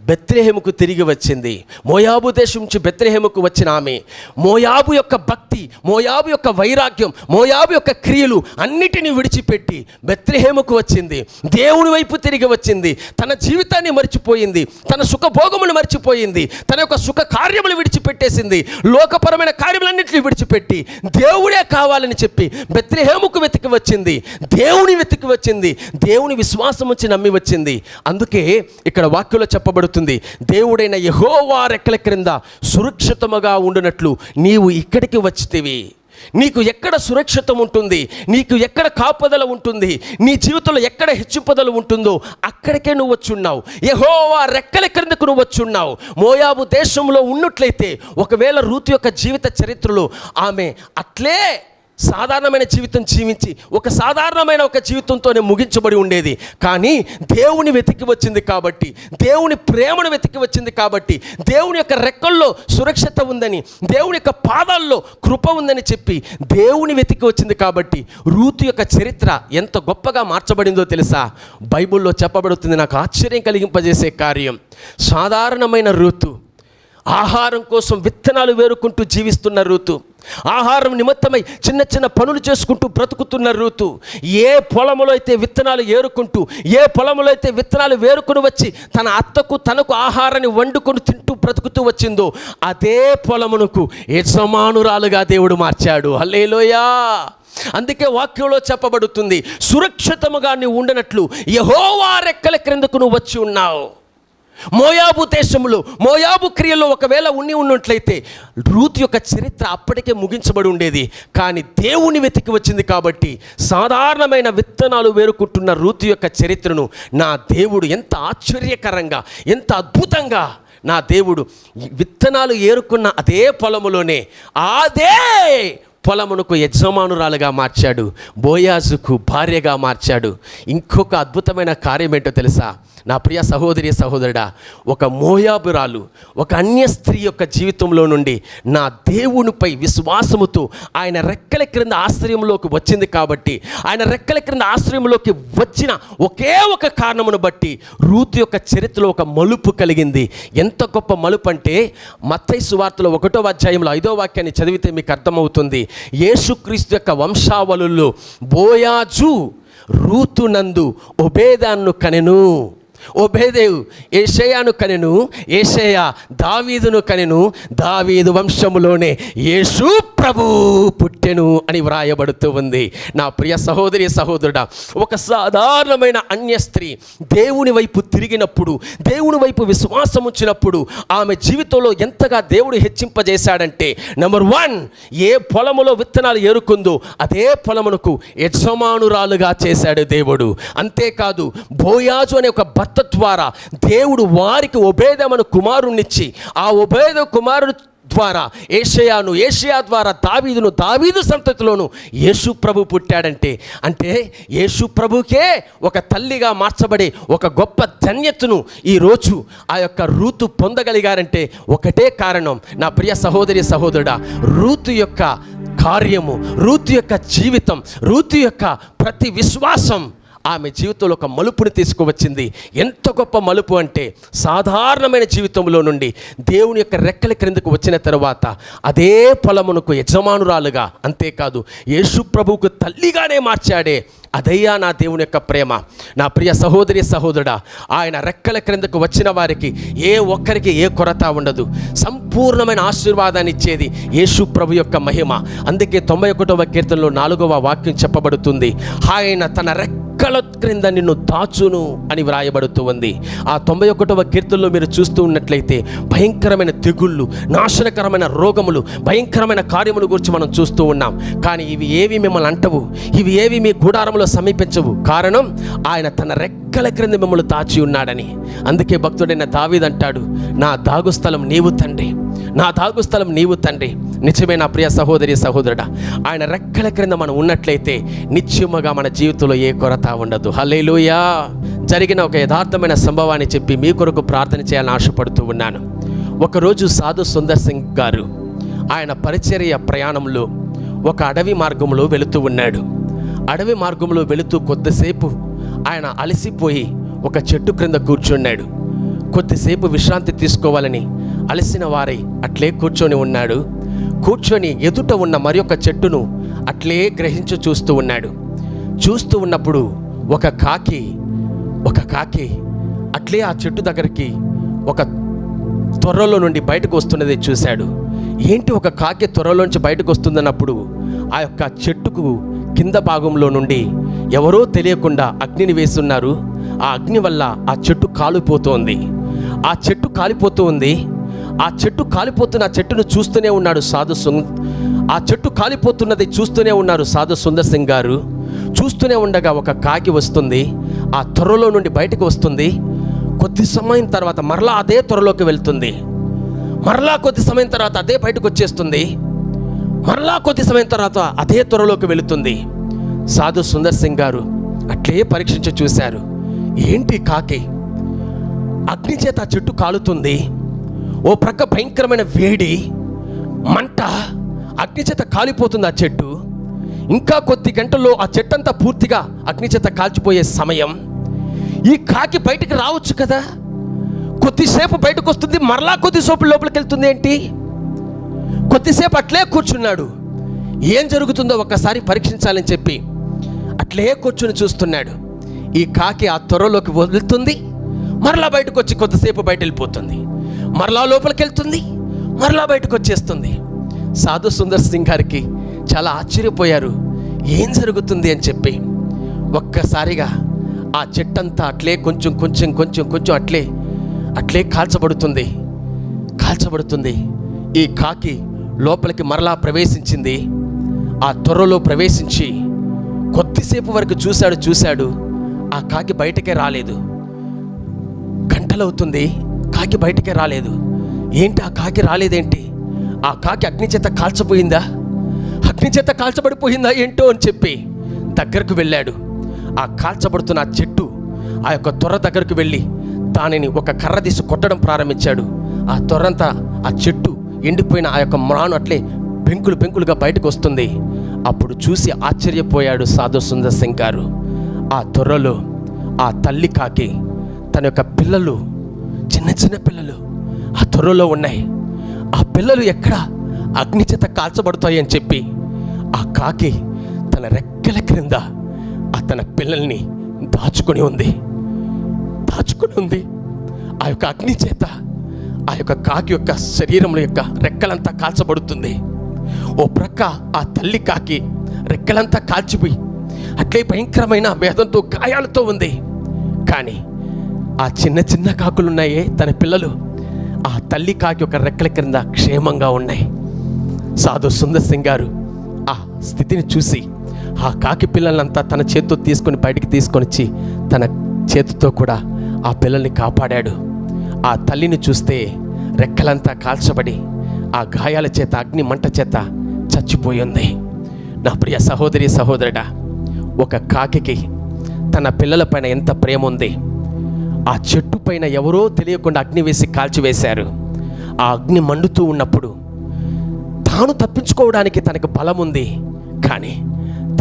బెత్రేహేముకు తిరిగి వచ్చింది. మోయాబు దేశం నుంచి బెత్లెహేముకు వచ్చిన ఆమె. మోయాబు యొక్క భక్తి మోయాబు యొక్క వైరాగ్యం మోయాబు యొక్క క్రియలు అన్నిటినీ విడిచిపెట్టి బెత్లెహేముకు వచ్చింది. దేవుని వైపు తిరిగి వచ్చింది. తన జీవితాన్ని మర్చిపోయింది. తన సుఖభోగములు మర్చిపోయింది. తన యొక్క సుఖ కార్యములు విడిచిపెట్టేసింది. లోకపరమైన కార్యములన్నింటినీ విడిచిపెట్టి దేవుడే కావాలని చెప్పి బెత్రేహేముకు వెతికి వచ్చింది. దేవుని వెతికి వచ్చింది. దేవుని విశ్వాసం వచ్చి నమ్మి వచ్చింది. అందుకే ఇక్కడ వాక్యంలో చెప్పబడుతుంది. దేవుడైన యహోవా రెక్కల క్రింద సురక్షితముగా ఉండునట్లు నీవు ఇక్కడికి వచ్చితివి. నీకు ఎక్కడ సురక్షితం ఉంటుంది? నీకు ఎక్కడ కాపుదల ఉంటుంది? నీ జీవితంలో ఎక్కడ హెచ్చుపదలు ఉంటుందో అక్కడికే నువ్వు వచ్చున్నావు. యహోవా రెక్కల క్రిందకు నువ్వు వచ్చున్నావు. మోయాబు దేశంలో ఉన్నట్లయితే ఒకవేళ రూతు యొక్క జీవిత చరిత్రలో ఆమె అట్లే సాధారణమైన జీవితం జీవించి ఒక సాధారణమైన ఒక జీవితంతోనే ముగించబడి ఉండేది. కానీ దేవుని వెతికి వచ్చింది కాబట్టి దేవుని ప్రేమను వెతికి వచ్చింది కాబట్టి దేవుని యొక్క రెక్కల్లో సురక్షిత ఉందని దేవుని యొక్క పాదాల్లో కృప ఉందని చెప్పి దేవుని వెతికి వచ్చింది కాబట్టి రూతు యొక్క చరిత్ర ఎంత గొప్పగా మార్చబడిందో తెలుసా? బైబిల్లో చెప్పబడుతుంది నాకు ఆశ్చర్యం కలిగింపజేసే కార్యం. సాధారణమైన ఋతు ఆహారం కోసం విత్తనాలు వేరుకుంటూ జీవిస్తున్న ఋతు ఆహారం నిమిత్తమై చిన్న చిన్న పనులు చేసుకుంటూ బ్రతుకుతున్న రూతు ఏ పొలములో అయితే విత్తనాలు ఏరుకుంటూ ఏ పొలములో అయితే విత్తనాలు వేరుకుని వచ్చి తన అత్తకు తనకు ఆహారాన్ని వండుకొని తింటూ బ్రతుకుతూ వచ్చిందో అదే పొలమునకు యజమానురాలుగా దేవుడు మార్చాడు. హల్లేలోయా! అందుకే వాక్యంలో చెప్పబడుతుంది సురక్షితముగా నీవు ఉండనట్లు యహోవా రెక్కల క్రిందకు నువ్వు వచ్చి ఉన్నావు. మోయాబు దేశంలో మోయాబు క్రియలో ఒకవేళ ఉన్ని ఉన్నట్లయితే రూత్ యొక్క చరిత్ర అప్పటికే ముగించబడి ఉండేది. కానీ దేవుని వెతికి వచ్చింది కాబట్టి సాధారణమైన విత్తనాలు వేరుకుంటున్న రూత్ యొక్క చరిత్రను నా దేవుడు ఎంత ఆశ్చర్యకరంగా ఎంత అద్భుతంగా నా దేవుడు విత్తనాలు ఏరుకున్న అదే పొలములోనే అదే పొలమునకు యజమానురాలుగా మార్చాడు. బోయాజుకు భార్యగా మార్చాడు. ఇంకొక అద్భుతమైన కార్యం ఏంటో తెలుసా? నా ప్రియ సహోదరి సహోదరుడా ఒక మోయాబురాలు ఒక అన్య స్త్రీ యొక్క జీవితంలో నుండి నా దేవునిపై విశ్వాసముతో ఆయన రెక్కల క్రింద ఆశ్రయంలోకి వచ్చింది కాబట్టి ఆయన రెక్కల క్రింద ఆశ్రయంలోకి వచ్చిన ఒకే ఒక కారణమును బట్టి రూతు యొక్క చరిత్రలో ఒక మలుపు కలిగింది. ఎంత గొప్ప మలుపు అంటే మత్తై సువార్తలో ఒకటో అధ్యాయంలో ఐదో వాక్యాన్ని చదివితే మీకు అర్థమవుతుంది. యేసుక్రీస్తు యొక్క వంశావళుల్లో బోయాజు రూతునందు ఒబేదాన్ను కనెను. ఓబేదేవు ఏషయాను కనెను ఏషయ దావీదును కనెను దావీదు వంశములోనే యేసు ప్రభు పుట్టెను అని వ్రాయబడుతూ ఉంది. నా ప్రియ సహోదరి సహోదరుడా ఒక సాధారణమైన అన్య స్త్రీ దేవుని వైపు తిరిగినప్పుడు దేవుని వైపు విశ్వాసం ఉంచినప్పుడు ఆమె జీవితంలో ఎంతగా దేవుడు హెచ్చింపజేశాడంటే నెంబర్ వన్ ఏ పొలములో విత్తనాలు ఏరుకుందో అదే పొలమునకు యజమానురాలుగా చేశాడు దేవుడు. అంతేకాదు బోయాజు అనే ఒక భర్త ద్వారా దేవుడు వారికి ఉభేదమను కుమారుణ్ణిచ్చి ఆ ఉభేద కుమారుడు ద్వారా ఏషయాను ఏషియా ద్వారా దావీదును దావీదు సంతతిలోను యేసు ప్రభు పుట్టాడంటే అంటే యేసు ప్రభుకే ఒక తల్లిగా మార్చబడే ఒక గొప్ప ధన్యతను ఈరోజు ఆ యొక్క రూతు పొందగలిగారంటే ఒకటే కారణం. నా ప్రియ సహోదరి సహోదరుడా రూతు యొక్క కార్యము రూతు యొక్క జీవితం రూతు యొక్క ప్రతి విశ్వాసం ఆమె జీవితంలో ఒక మలుపుని తీసుకువచ్చింది. ఎంత గొప్ప మలుపు అంటే సాధారణమైన జీవితంలో నుండి దేవుని యొక్క రెక్కల క్రిందకు వచ్చిన తర్వాత అదే పొలమునకు యజమానురాలుగా అంతేకాదు యేసు ప్రభువుకు తల్లిగానే మార్చాడే. అదయ్యా నా దేవుని యొక్క ప్రేమ. నా ప్రియ సహోదరి సహోదరుడా ఆయన రెక్కల క్రిందకు వచ్చిన వారికి ఏ ఒక్కరికి ఏ కొరత ఉండదు. సంపూర్ణమైన ఆశీర్వాదాన్ని ఇచ్చేది యేసు ప్రభు యొక్క మహిమ. అందుకే తొంభై ఒకటవ కీర్తనలో నాలుగవ వాక్యం చెప్పబడుతుంది. ఆయన తన రెక్క రెక్కల క్రింద నిన్ను దాచును అని వ్రాయబడుతూ ఉంది. ఆ తొంభై ఒకటవ కీర్తనలో మీరు చూస్తూ ఉన్నట్లయితే భయంకరమైన తెగుళ్ళు నాశనకరమైన రోగములు భయంకరమైన కార్యముల గురించి మనం చూస్తూ ఉన్నాం. కానీ ఇవి ఏవి మిమ్మల్ని అంటవు? ఇవి ఏవి మీ గుడారంలో సమీపించవు? కారణం ఆయన తన రెక్కల క్రింద మిమ్మల్ని దాచి ఉన్నాడని. అందుకే భక్తుడైన దావీదంటాడు నా దాగు స్థలం నీవు తండ్రి. నా దాగు స్థలం నీవు తండ్రి. నిజమే నా ప్రియ సహోదరి సహోదరుడా. ఆయన రెక్కల క్రింద మనం ఉన్నట్లయితే నిత్యముగా మన జీవితంలో ఏ కొరత ఉండదు. హలేలుయా జరిగిన ఒక యథార్థమైన సంభవాన్ని చెప్పి మీ కొరకు ప్రార్థన చేయాలని ఆశపడుతూ ఉన్నాను. ఒకరోజు సాధు సుందర్ సింగ్ గారు ఆయన పరిచర్య ప్రయాణంలో ఒక అడవి మార్గంలో వెళుతూ ఉన్నాడు. అడవి మార్గంలో వెళుతూ కొద్దిసేపు ఆయన అలసిపోయి ఒక చెట్టు క్రింద కూర్చున్నాడు. కొద్దిసేపు విశ్రాంతి తీసుకోవాలని అలసిన వారై అట్లే కూర్చొని ఉన్నాడు. కూర్చొని ఎదుట ఉన్న మరి ఒక చెట్టును అట్లే గ్రహించి చూస్తూ ఉన్నాడు. చూస్తూ ఉన్నప్పుడు ఒక కాకి ఒక కాకి అట్లే ఆ చెట్టు దగ్గరికి ఒక త్వరలో నుండి బయటకు వస్తున్నది చూశాడు. ఏంటి ఒక కాకి త్వరలోంచి బయటకు వస్తుందన్నప్పుడు ఆ యొక్క చెట్టుకు కింద భాగంలో నుండి ఎవరో తెలియకుండా అగ్నిని వేస్తున్నారు. ఆ అగ్ని వల్ల ఆ చెట్టు కాలుపోతోంది. ఆ చెట్టు కాలిపోతూ ఉంది. ఆ చెట్టు కాలిపోతున్న ఆ చెట్టును చూస్తూనే ఉన్నాడు సాధు సుంగ్ ఆ చెట్టు కాలిపోతున్నది చూస్తూనే ఉన్నారు సాధు సుందర్ సింగ్ గారు. చూస్తూనే ఉండగా ఒక కాకి వస్తుంది. ఆ త్వరలో నుండి బయటకు వస్తుంది. కొద్ది సమయం తర్వాత మరలా అదే త్వరలోకి వెళ్తుంది. మరలా కొద్ది సమయం తర్వాత అదే బయటకు వచ్చేస్తుంది. మరలా కొద్ది సమయం తర్వాత అదే త్వరలోకి వెళుతుంది. సాధు సుందర్ సింగ్ గారు అట్లే పరీక్షించి చూశారు. ఏంటి కాకి? అగ్ని చేత ఆ చెట్టు కాలుతుంది. ఓ ప్రక్క భయంకరమైన వేడి మంట అగ్ని చేత కాలిపోతుంది ఆ చెట్టు. ఇంకా కొద్ది గంటల్లో ఆ చెట్టంతా పూర్తిగా అగ్ని చేత కాల్చిపోయే సమయం. ఈ కాకి బయటికి రావచ్చు కదా. కొద్దిసేపు బయటకు వస్తుంది మరలా కొద్దిసేపు లోపలికి వెళ్తుంది ఏంటి? కొద్దిసేపు అట్లే కూర్చున్నాడు. ఏం జరుగుతుందో ఒక్కసారి పరీక్షించాలని చెప్పి అట్లే కూర్చుని చూస్తున్నాడు. ఈ కాకి ఆ త్వరలోకి వదులుతుంది. మరలా బయటకు వచ్చి కొద్దిసేపు బయట వెళ్ళిపోతుంది మరలా లోపలికి వెళ్తుంది మరలా బయటకు వచ్చేస్తుంది సాధు సుందర్ సింగ్ గారికి చాలా ఆశ్చర్యపోయారు. ఏం జరుగుతుంది అని చెప్పి. ఒక్కసారిగా ఆ చెట్టంతా అట్లే కొంచెం కొంచెం కొంచెం కొంచెం అట్లే అట్లే కాల్చబడుతుంది. కాల్చబడుతుంది. ఈ కాకి లోపలికి మరలా ప్రవేశించింది. ఆ త్వరలో ప్రవేశించి కొద్దిసేపు వరకు చూశాడు చూశాడు. ఆ కాకి బయటకే రాలేదు. గంటలవుతుంది. కాకి బయటికి రాలేదు. ఏంటి ఆ కాకి రాలేదేంటి? ఆ కాకి అగ్ని చేత కాల్చపోయిందా అగ్ని చేత కాల్చబడిపోయిందా ఏంటో అని చెప్పి దగ్గరకు వెళ్ళాడు. ఆ కాల్చబడుతున్న ఆ చెట్టు ఆ యొక్క త్వర దగ్గరకు వెళ్ళి దానిని ఒక కర్ర తీసి కొట్టడం ప్రారంభించాడు. ఆ త్వరంతా ఆ చెట్టు ఎండిపోయిన ఆ యొక్క మ్రాను అట్లే పెంకులు పెంకులుగా బయటకు వస్తుంది. అప్పుడు చూసి ఆశ్చర్యపోయాడు సాధు సుందర్ సింగ్ గారు ఆ త్వరలో ఆ తల్లి కాకి తన యొక్క పిల్లలు చిన్న చిన్న పిల్లలు ఆ త్వరలో ఉన్నాయి. ఆ పిల్లలు ఎక్కడ? అగ్ని చేత కాల్చబడతాయి అని చెప్పి ఆ కాకి తన రెక్కల క్రింద ఆ తన పిల్లల్ని దాచుకొని ఉంది. దాచుకొని ఉంది. ఆ యొక్క అగ్ని చేత ఆ యొక్క కాకి యొక్క శరీరంలో యొక్క రెక్కలంతా కాల్చబడుతుంది. ఓ ప్రక్క ఆ తల్లి కాకి రెక్కలంతా కాల్చిపోయి అట్లే భయంకరమైన వేదంతో గాయాలతో ఉంది. కానీ ఆ చిన్న చిన్న కాకులు ఉన్నాయే తన పిల్లలు. ఆ తల్లి కాకి ఒక రెక్కల క్రింద క్షేమంగా ఉన్నాయి. సాధు సుందర్ సింగ్ గారు ఆ స్థితిని చూసి ఆ కాకి పిల్లలంతా తన చేతితో తీసుకొని బయటికి తీసుకొని వచ్చి తన చేతితో కూడా ఆ పిల్లల్ని కాపాడాడు. ఆ తల్లిని చూస్తే రెక్కలంతా కాల్చబడి ఆ గాయాల చేత అగ్ని మంట చేత చచ్చిపోయింది నా ప్రియ సహోదరి సహోదరుడా ఒక కాకి తన పిల్లల పైన ఎంత ప్రేమ ఉంది. ఆ చెట్టు పైన ఎవరో తెలియకుండా అగ్ని వేసి కాల్చివేశారు. ఆ అగ్ని మండుతూ ఉన్నప్పుడు తాను తప్పించుకోవడానికి తనకు బలం ఉంది కానీ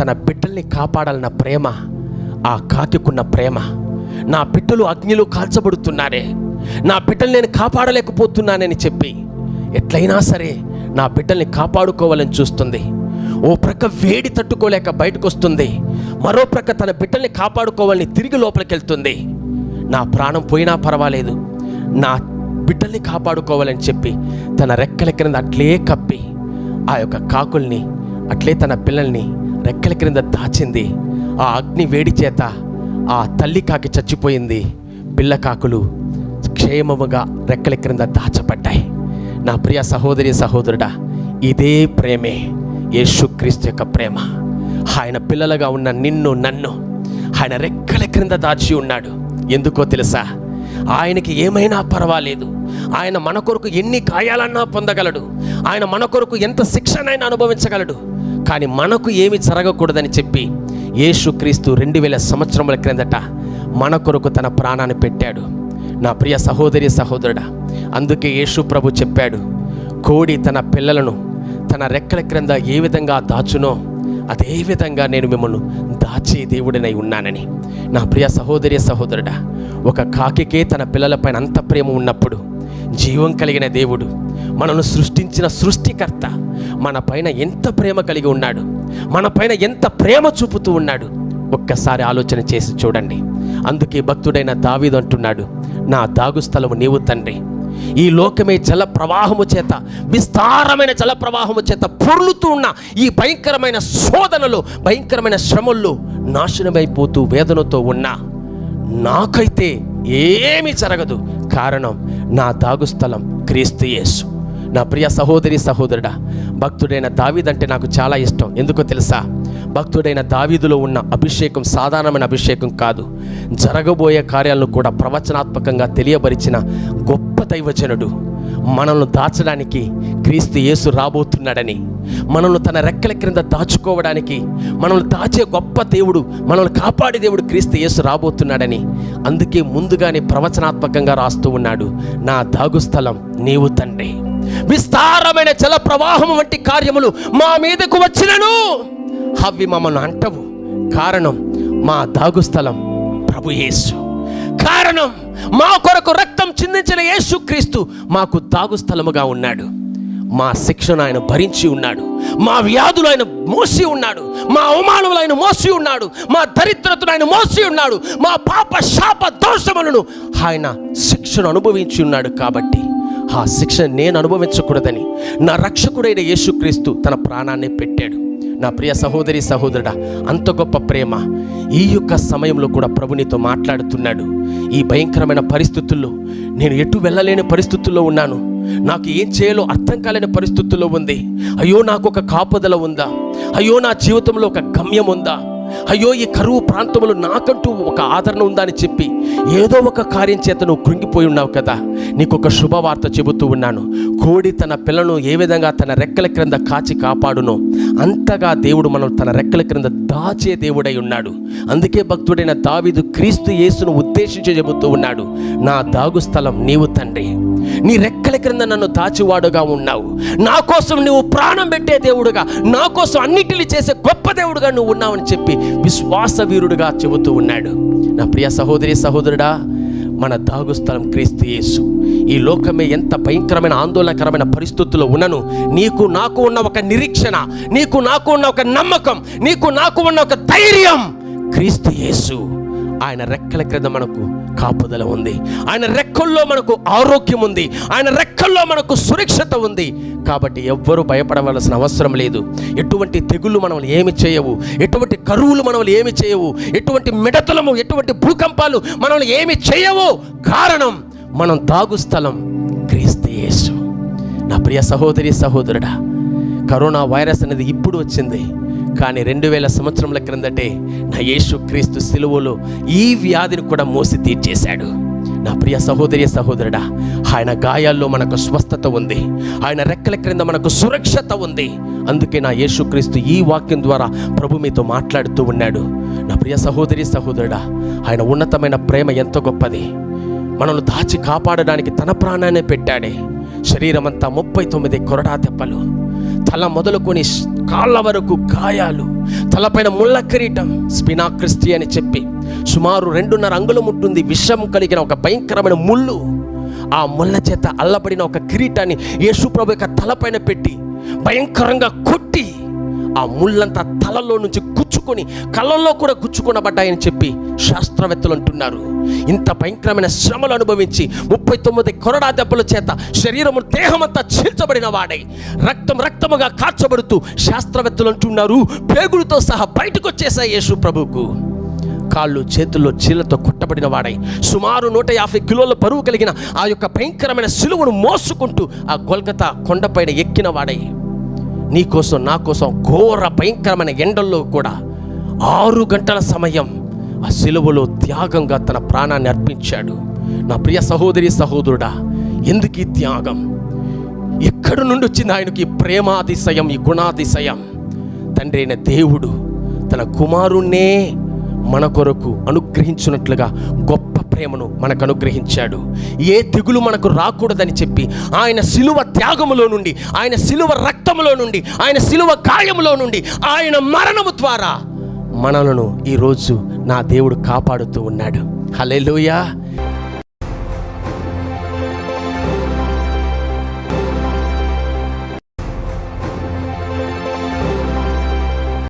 తన బిడ్డల్ని కాపాడాలన్న ప్రేమ ఆ కాకికున్న ప్రేమ నా బిడ్డలు అగ్నిలో కాల్చబడుతున్నారే నా బిడ్డలు నేను కాపాడలేకపోతున్నానని చెప్పి ఎట్లయినా సరే నా బిడ్డల్ని కాపాడుకోవాలని చూస్తుంది. ఓ ప్రక్క వేడి తట్టుకోలేక బయటకు వస్తుంది మరో ప్రక్క తన బిడ్డల్ని కాపాడుకోవాలని తిరిగి లోపలికి వెళ్తుంది నా ప్రాణం పోయినా పర్వాలేదు. నా బిడ్డల్ని కాపాడుకోవాలని చెప్పి తన రెక్కల క్రింద అట్లే కప్పి ఆ యొక్క కాకుల్ని అట్లే తన పిల్లల్ని రెక్కల క్రింద దాచింది. ఆ అగ్ని వేడి చేత ఆ తల్లి కాకి చచ్చిపోయింది. పిల్ల కాకులు క్షేమముగా రెక్కల క్రింద దాచబడ్డాయి. నా ప్రియ సహోదరి సహోదరుడా ఇదే ప్రేమే. యేసుక్రీస్తు యొక్క ప్రేమ. ఆయన పిల్లలుగా ఉన్న నిన్ను నన్ను ఆయన రెక్కల క్రింద దాచి ఉన్నాడు. ఎందుకో తెలుసా? ఆయనకి ఏమైనా పర్వాలేదు. ఆయన మన కొరకు ఎన్ని గాయాలన్నా పొందగలడు. ఆయన మన కొరకు ఎంత శిక్షనైనా అనుభవించగలడు. కానీ మనకు ఏమి జరగకూడదని చెప్పి యేసుక్రీస్తు రెండు వేల సంవత్సరముల క్రిందట మన కొరకు తన ప్రాణాన్ని పెట్టాడు. నా ప్రియ సహోదరి సహోదరుడా అందుకే యేసు ప్రభు చెప్పాడు కోడి తన పిల్లలను తన రెక్కల క్రింద ఏ విధంగా దాచునో అదే విధంగా నేను మిమ్మల్ని దాచే దేవుడినై ఉన్నానని. నా ప్రియ సహోదరి సహోదరుడా ఒక కాకికే తన పిల్లలపైన అంత ప్రేమ ఉన్నప్పుడు జీవం కలిగిన దేవుడు మనను సృష్టించిన సృష్టికర్త మన పైన ఎంత ప్రేమ కలిగి ఉన్నాడు మన పైన ఎంత ప్రేమ చూపుతూ ఉన్నాడు ఒక్కసారి ఆలోచన చేసి చూడండి. అందుకే భక్తుడైన దావీదు అంటున్నాడు నా దాగు స్థలము నీవు తండ్రి ఈ లోకమే జల ప్రవాహము చేత విస్తారమైన జల ప్రవాహము చేత పొర్లుతూ ఉన్న ఈ భయంకరమైన శోధనలు భయంకరమైన శ్రమల్లో నాశనమైపోతూ వేదనతో ఉన్నా నాకైతే ఏమీ జరగదు. కారణం నా దాగుస్థలం క్రీస్తు యేసు. నా ప్రియ సహోదరి సహోదరుడా భక్తుడైన దావీదంటే నాకు చాలా ఇష్టం. ఎందుకో తెలుసా? భక్తుడైన దావీదులో ఉన్న అభిషేకం సాధారణమైన అభిషేకం కాదు. జరగబోయే కార్యాలను కూడా ప్రవచనాత్మకంగా తెలియబరిచిన గొప్ప దైవజనుడు. మనల్ని దాచడానికి క్రీస్తు యేసు రాబోతున్నాడని మనల్ని తన రెక్కల క్రింద దాచుకోవడానికి మనల్ని దాచే గొప్ప దేవుడు మనల్ని కాపాడే దేవుడు క్రీస్తు యేసు రాబోతున్నాడని అందుకే ముందుగానే ప్రవచనాత్మకంగా రాస్తూ ఉన్నాడు. నా దాగు స్థలం నీవు తండ్రి. విస్తారమైన జల ప్రవాహం వంటి కార్యములు మా మీదకు వచ్చినను. అవి మమ్మల్ని అంటవు. కారణం మా దాగు స్థలం ప్రభు యేసు. కారణం మా కొరకు రక్తం చిందించిన యేసుక్రీస్తు మాకు తాగు స్థలముగా ఉన్నాడు. మా శిక్షను ఆయన భరించి ఉన్నాడు. మా వ్యాధులు ఆయన మోసి ఉన్నాడు. మా అవమానములు ఆయన మోసి ఉన్నాడు. మా దరిద్రతను ఆయన మోసి ఉన్నాడు. మా పాప శాప దోషములను ఆయన శిక్షను అనుభవించి ఉన్నాడు కాబట్టి ఆ శిక్ష నేను అనుభవించకూడదని నా రక్షకుడైన యేసుక్రీస్తు తన ప్రాణాన్ని పెట్టాడు. నా ప్రియ సహోదరి సహోదరుడా అంత గొప్ప ప్రేమ ఈ యొక్క సమయంలో కూడా ప్రభు నీతో మాట్లాడుతున్నాడు. ఈ భయంకరమైన పరిస్థితుల్లో నేను ఎటు వెళ్ళలేని పరిస్థితుల్లో ఉన్నాను. నాకు ఏం చేయాలో అర్థం కాలేని పరిస్థితుల్లో ఉంది. అయ్యో నాకు ఒక కాపుదల ఉందా? అయ్యో నా జీవితంలో ఒక గమ్యం ఉందా? అయ్యో ఈ కరువు ప్రాంతంలో నాకంటూ ఒక ఆదరణ ఉందని చెప్పి ఏదో ఒక కార్యం చేత నువ్వు కృంగిపోయి ఉన్నావు కదా. నీకు ఒక శుభవార్త చెబుతూ ఉన్నాను. కోడి తన పిల్లను ఏ విధంగా తన రెక్కల క్రింద కాచి కాపాడునో అంతగా దేవుడు మనం తన రెక్కల క్రింద దాచే దేవుడై ఉన్నాడు. అందుకే భక్తుడైన దావీదు క్రీస్తు యేసును ఉద్దేశించి చెబుతూ ఉన్నాడు నా దాగు స్థలం నీవు తండ్రి. నీ రెక్కల క్రింద నన్ను దాచివాడుగా ఉన్నావు. నా కోసం నువ్వు ప్రాణం పెట్టే దేవుడుగా నా కోసం అన్నిటిని చేసే గొప్ప దేవుడుగా నువ్వు ఉన్నావని చెప్పి విశ్వాస వీరుడుగా చెబుతూ ఉన్నాడు. నా ప్రియ సహోదరి సహోదరుడా మన దాగుస్థలం క్రీస్తు యేసు. ఈ లోకమే ఎంత భయంకరమైన ఆందోళనకరమైన పరిస్థితుల్లో ఉన్నను నీకు నాకు ఉన్న ఒక నిరీక్షణ నీకు నాకు ఉన్న ఒక నమ్మకం నీకు నాకు ఉన్న ఒక ధైర్యం క్రీస్తు యేసు. ఆయన రెక్కల క్రింద మనకు కాపుదల ఉంది. ఆయన రెక్కల్లో మనకు ఆరోగ్యం ఉంది. ఆయన రెక్కల్లో మనకు సురక్షిత ఉంది. కాబట్టి ఎవ్వరూ భయపడవలసిన అవసరం లేదు. ఎటువంటి తెగుళ్ళు మనల్ని ఏమి చేయవు. ఎటువంటి కరువులు మనల్ని ఏమి చేయవు. ఎటువంటి మిడతలము ఎటువంటి భూకంపాలు మనల్ని ఏమి చేయవు. కారణం మనం తాగు స్థలం క్రీస్తు నా ప్రియ సహోదరి సహోదరుడా కరోనా వైరస్ అనేది ఇప్పుడు వచ్చింది. కానీ రెండు వేల సంవత్సరముల క్రిందటే నా యేసు క్రీస్తు సిలువలో ఈ వ్యాధిని కూడా మోసి తీర్చేశాడు. నా ప్రియ సహోదరి సహోదరుడా ఆయన గాయాల్లో మనకు స్వస్థత ఉంది. ఆయన రెక్కల క్రింద మనకు సురక్షత ఉంది. అందుకే నా యేసుక్రీస్తు ఈ వాక్యం ద్వారా ప్రభు మీతో మాట్లాడుతూ ఉన్నాడు. నా ప్రియ సహోదరి సహోదరుడా ఆయన ఉన్నతమైన ప్రేమ ఎంత గొప్పది. మనల్ని దాచి కాపాడడానికి తన ప్రాణాన్ని పెట్టాడే. శరీరం అంతా ముప్పై తొమ్మిది కొరడా తెప్పలు. తల మొదలుకొని కాళ్ళ వరకు గాయాలు తలపైన ముళ్ళ కిరీటం స్పినా క్రిస్టి అని చెప్పి సుమారు రెండున్నర అంగుళం ఉంటుంది. విషం కలిగిన ఒక భయంకరమైన ముళ్ళు ఆ ముళ్ళ చేత అల్లబడిన ఒక కిరీటాన్ని యేసుప్రభు యొక్క తలపైన పెట్టి భయంకరంగా కొట్టి ఆ ముళ్ళంతా తలలో నుంచి గుచ్చుకొని కళ్ళల్లో కూడా గుచ్చుకొనబడ్డాయని చెప్పి శాస్త్రవేత్తలు అంటున్నారు. ఇంత భయంకరమైన శ్రమలు అనుభవించి ముప్పై తొమ్మిది కొరడా దెబ్బల చేత శరీరము దేహమంతా చీల్చబడిన వాడై. రక్తం రక్తముగా కాల్చబడుతూ శాస్త్రవేత్తలు అంటున్నారు పేగులతో సహా బయటకు వచ్చేసాయి యేసు ప్రభువుకు. కాళ్ళు చేతుల్లో చీలతో కొట్టబడిన వాడై. సుమారు నూట యాభై కిలోల బరువు కలిగిన ఆ యొక్క భయంకరమైన సిలువను మోసుకుంటూ ఆ గొల్గతా కొండపైన ఎక్కిన వాడై. నీ కోసం నా కోసం ఘోర భయంకరమైన ఎండల్లో కూడా ఆరు గంటల సమయం ఆ సిలువలో త్యాగంగా తన ప్రాణాన్ని అర్పించాడు. నా ప్రియ సహోదరి సహోదరుడా ఎందుకు ఈ త్యాగం? ఎక్కడి నుండి వచ్చింది ఆయనకి ప్రేమాతిశయం ఈ గుణాతిశయం? తండ్రి అయిన దేవుడు తన కుమారుణ్ణే మన కొరకు అనుగ్రహించినట్లుగా గొప్ప ప్రేమను మనకు అనుగ్రహించాడు ఏ తెగులు మనకు రాకూడదని చెప్పి ఆయన శిలువ త్యాగములో నుండి ఆయన శిలువ రక్తములో నుండి ఆయన శిలువ గాయములో నుండి ఆయన మరణము ద్వారా మనలను ఈరోజు నా దేవుడు కాపాడుతూ ఉన్నాడు. హల్లెలూయా!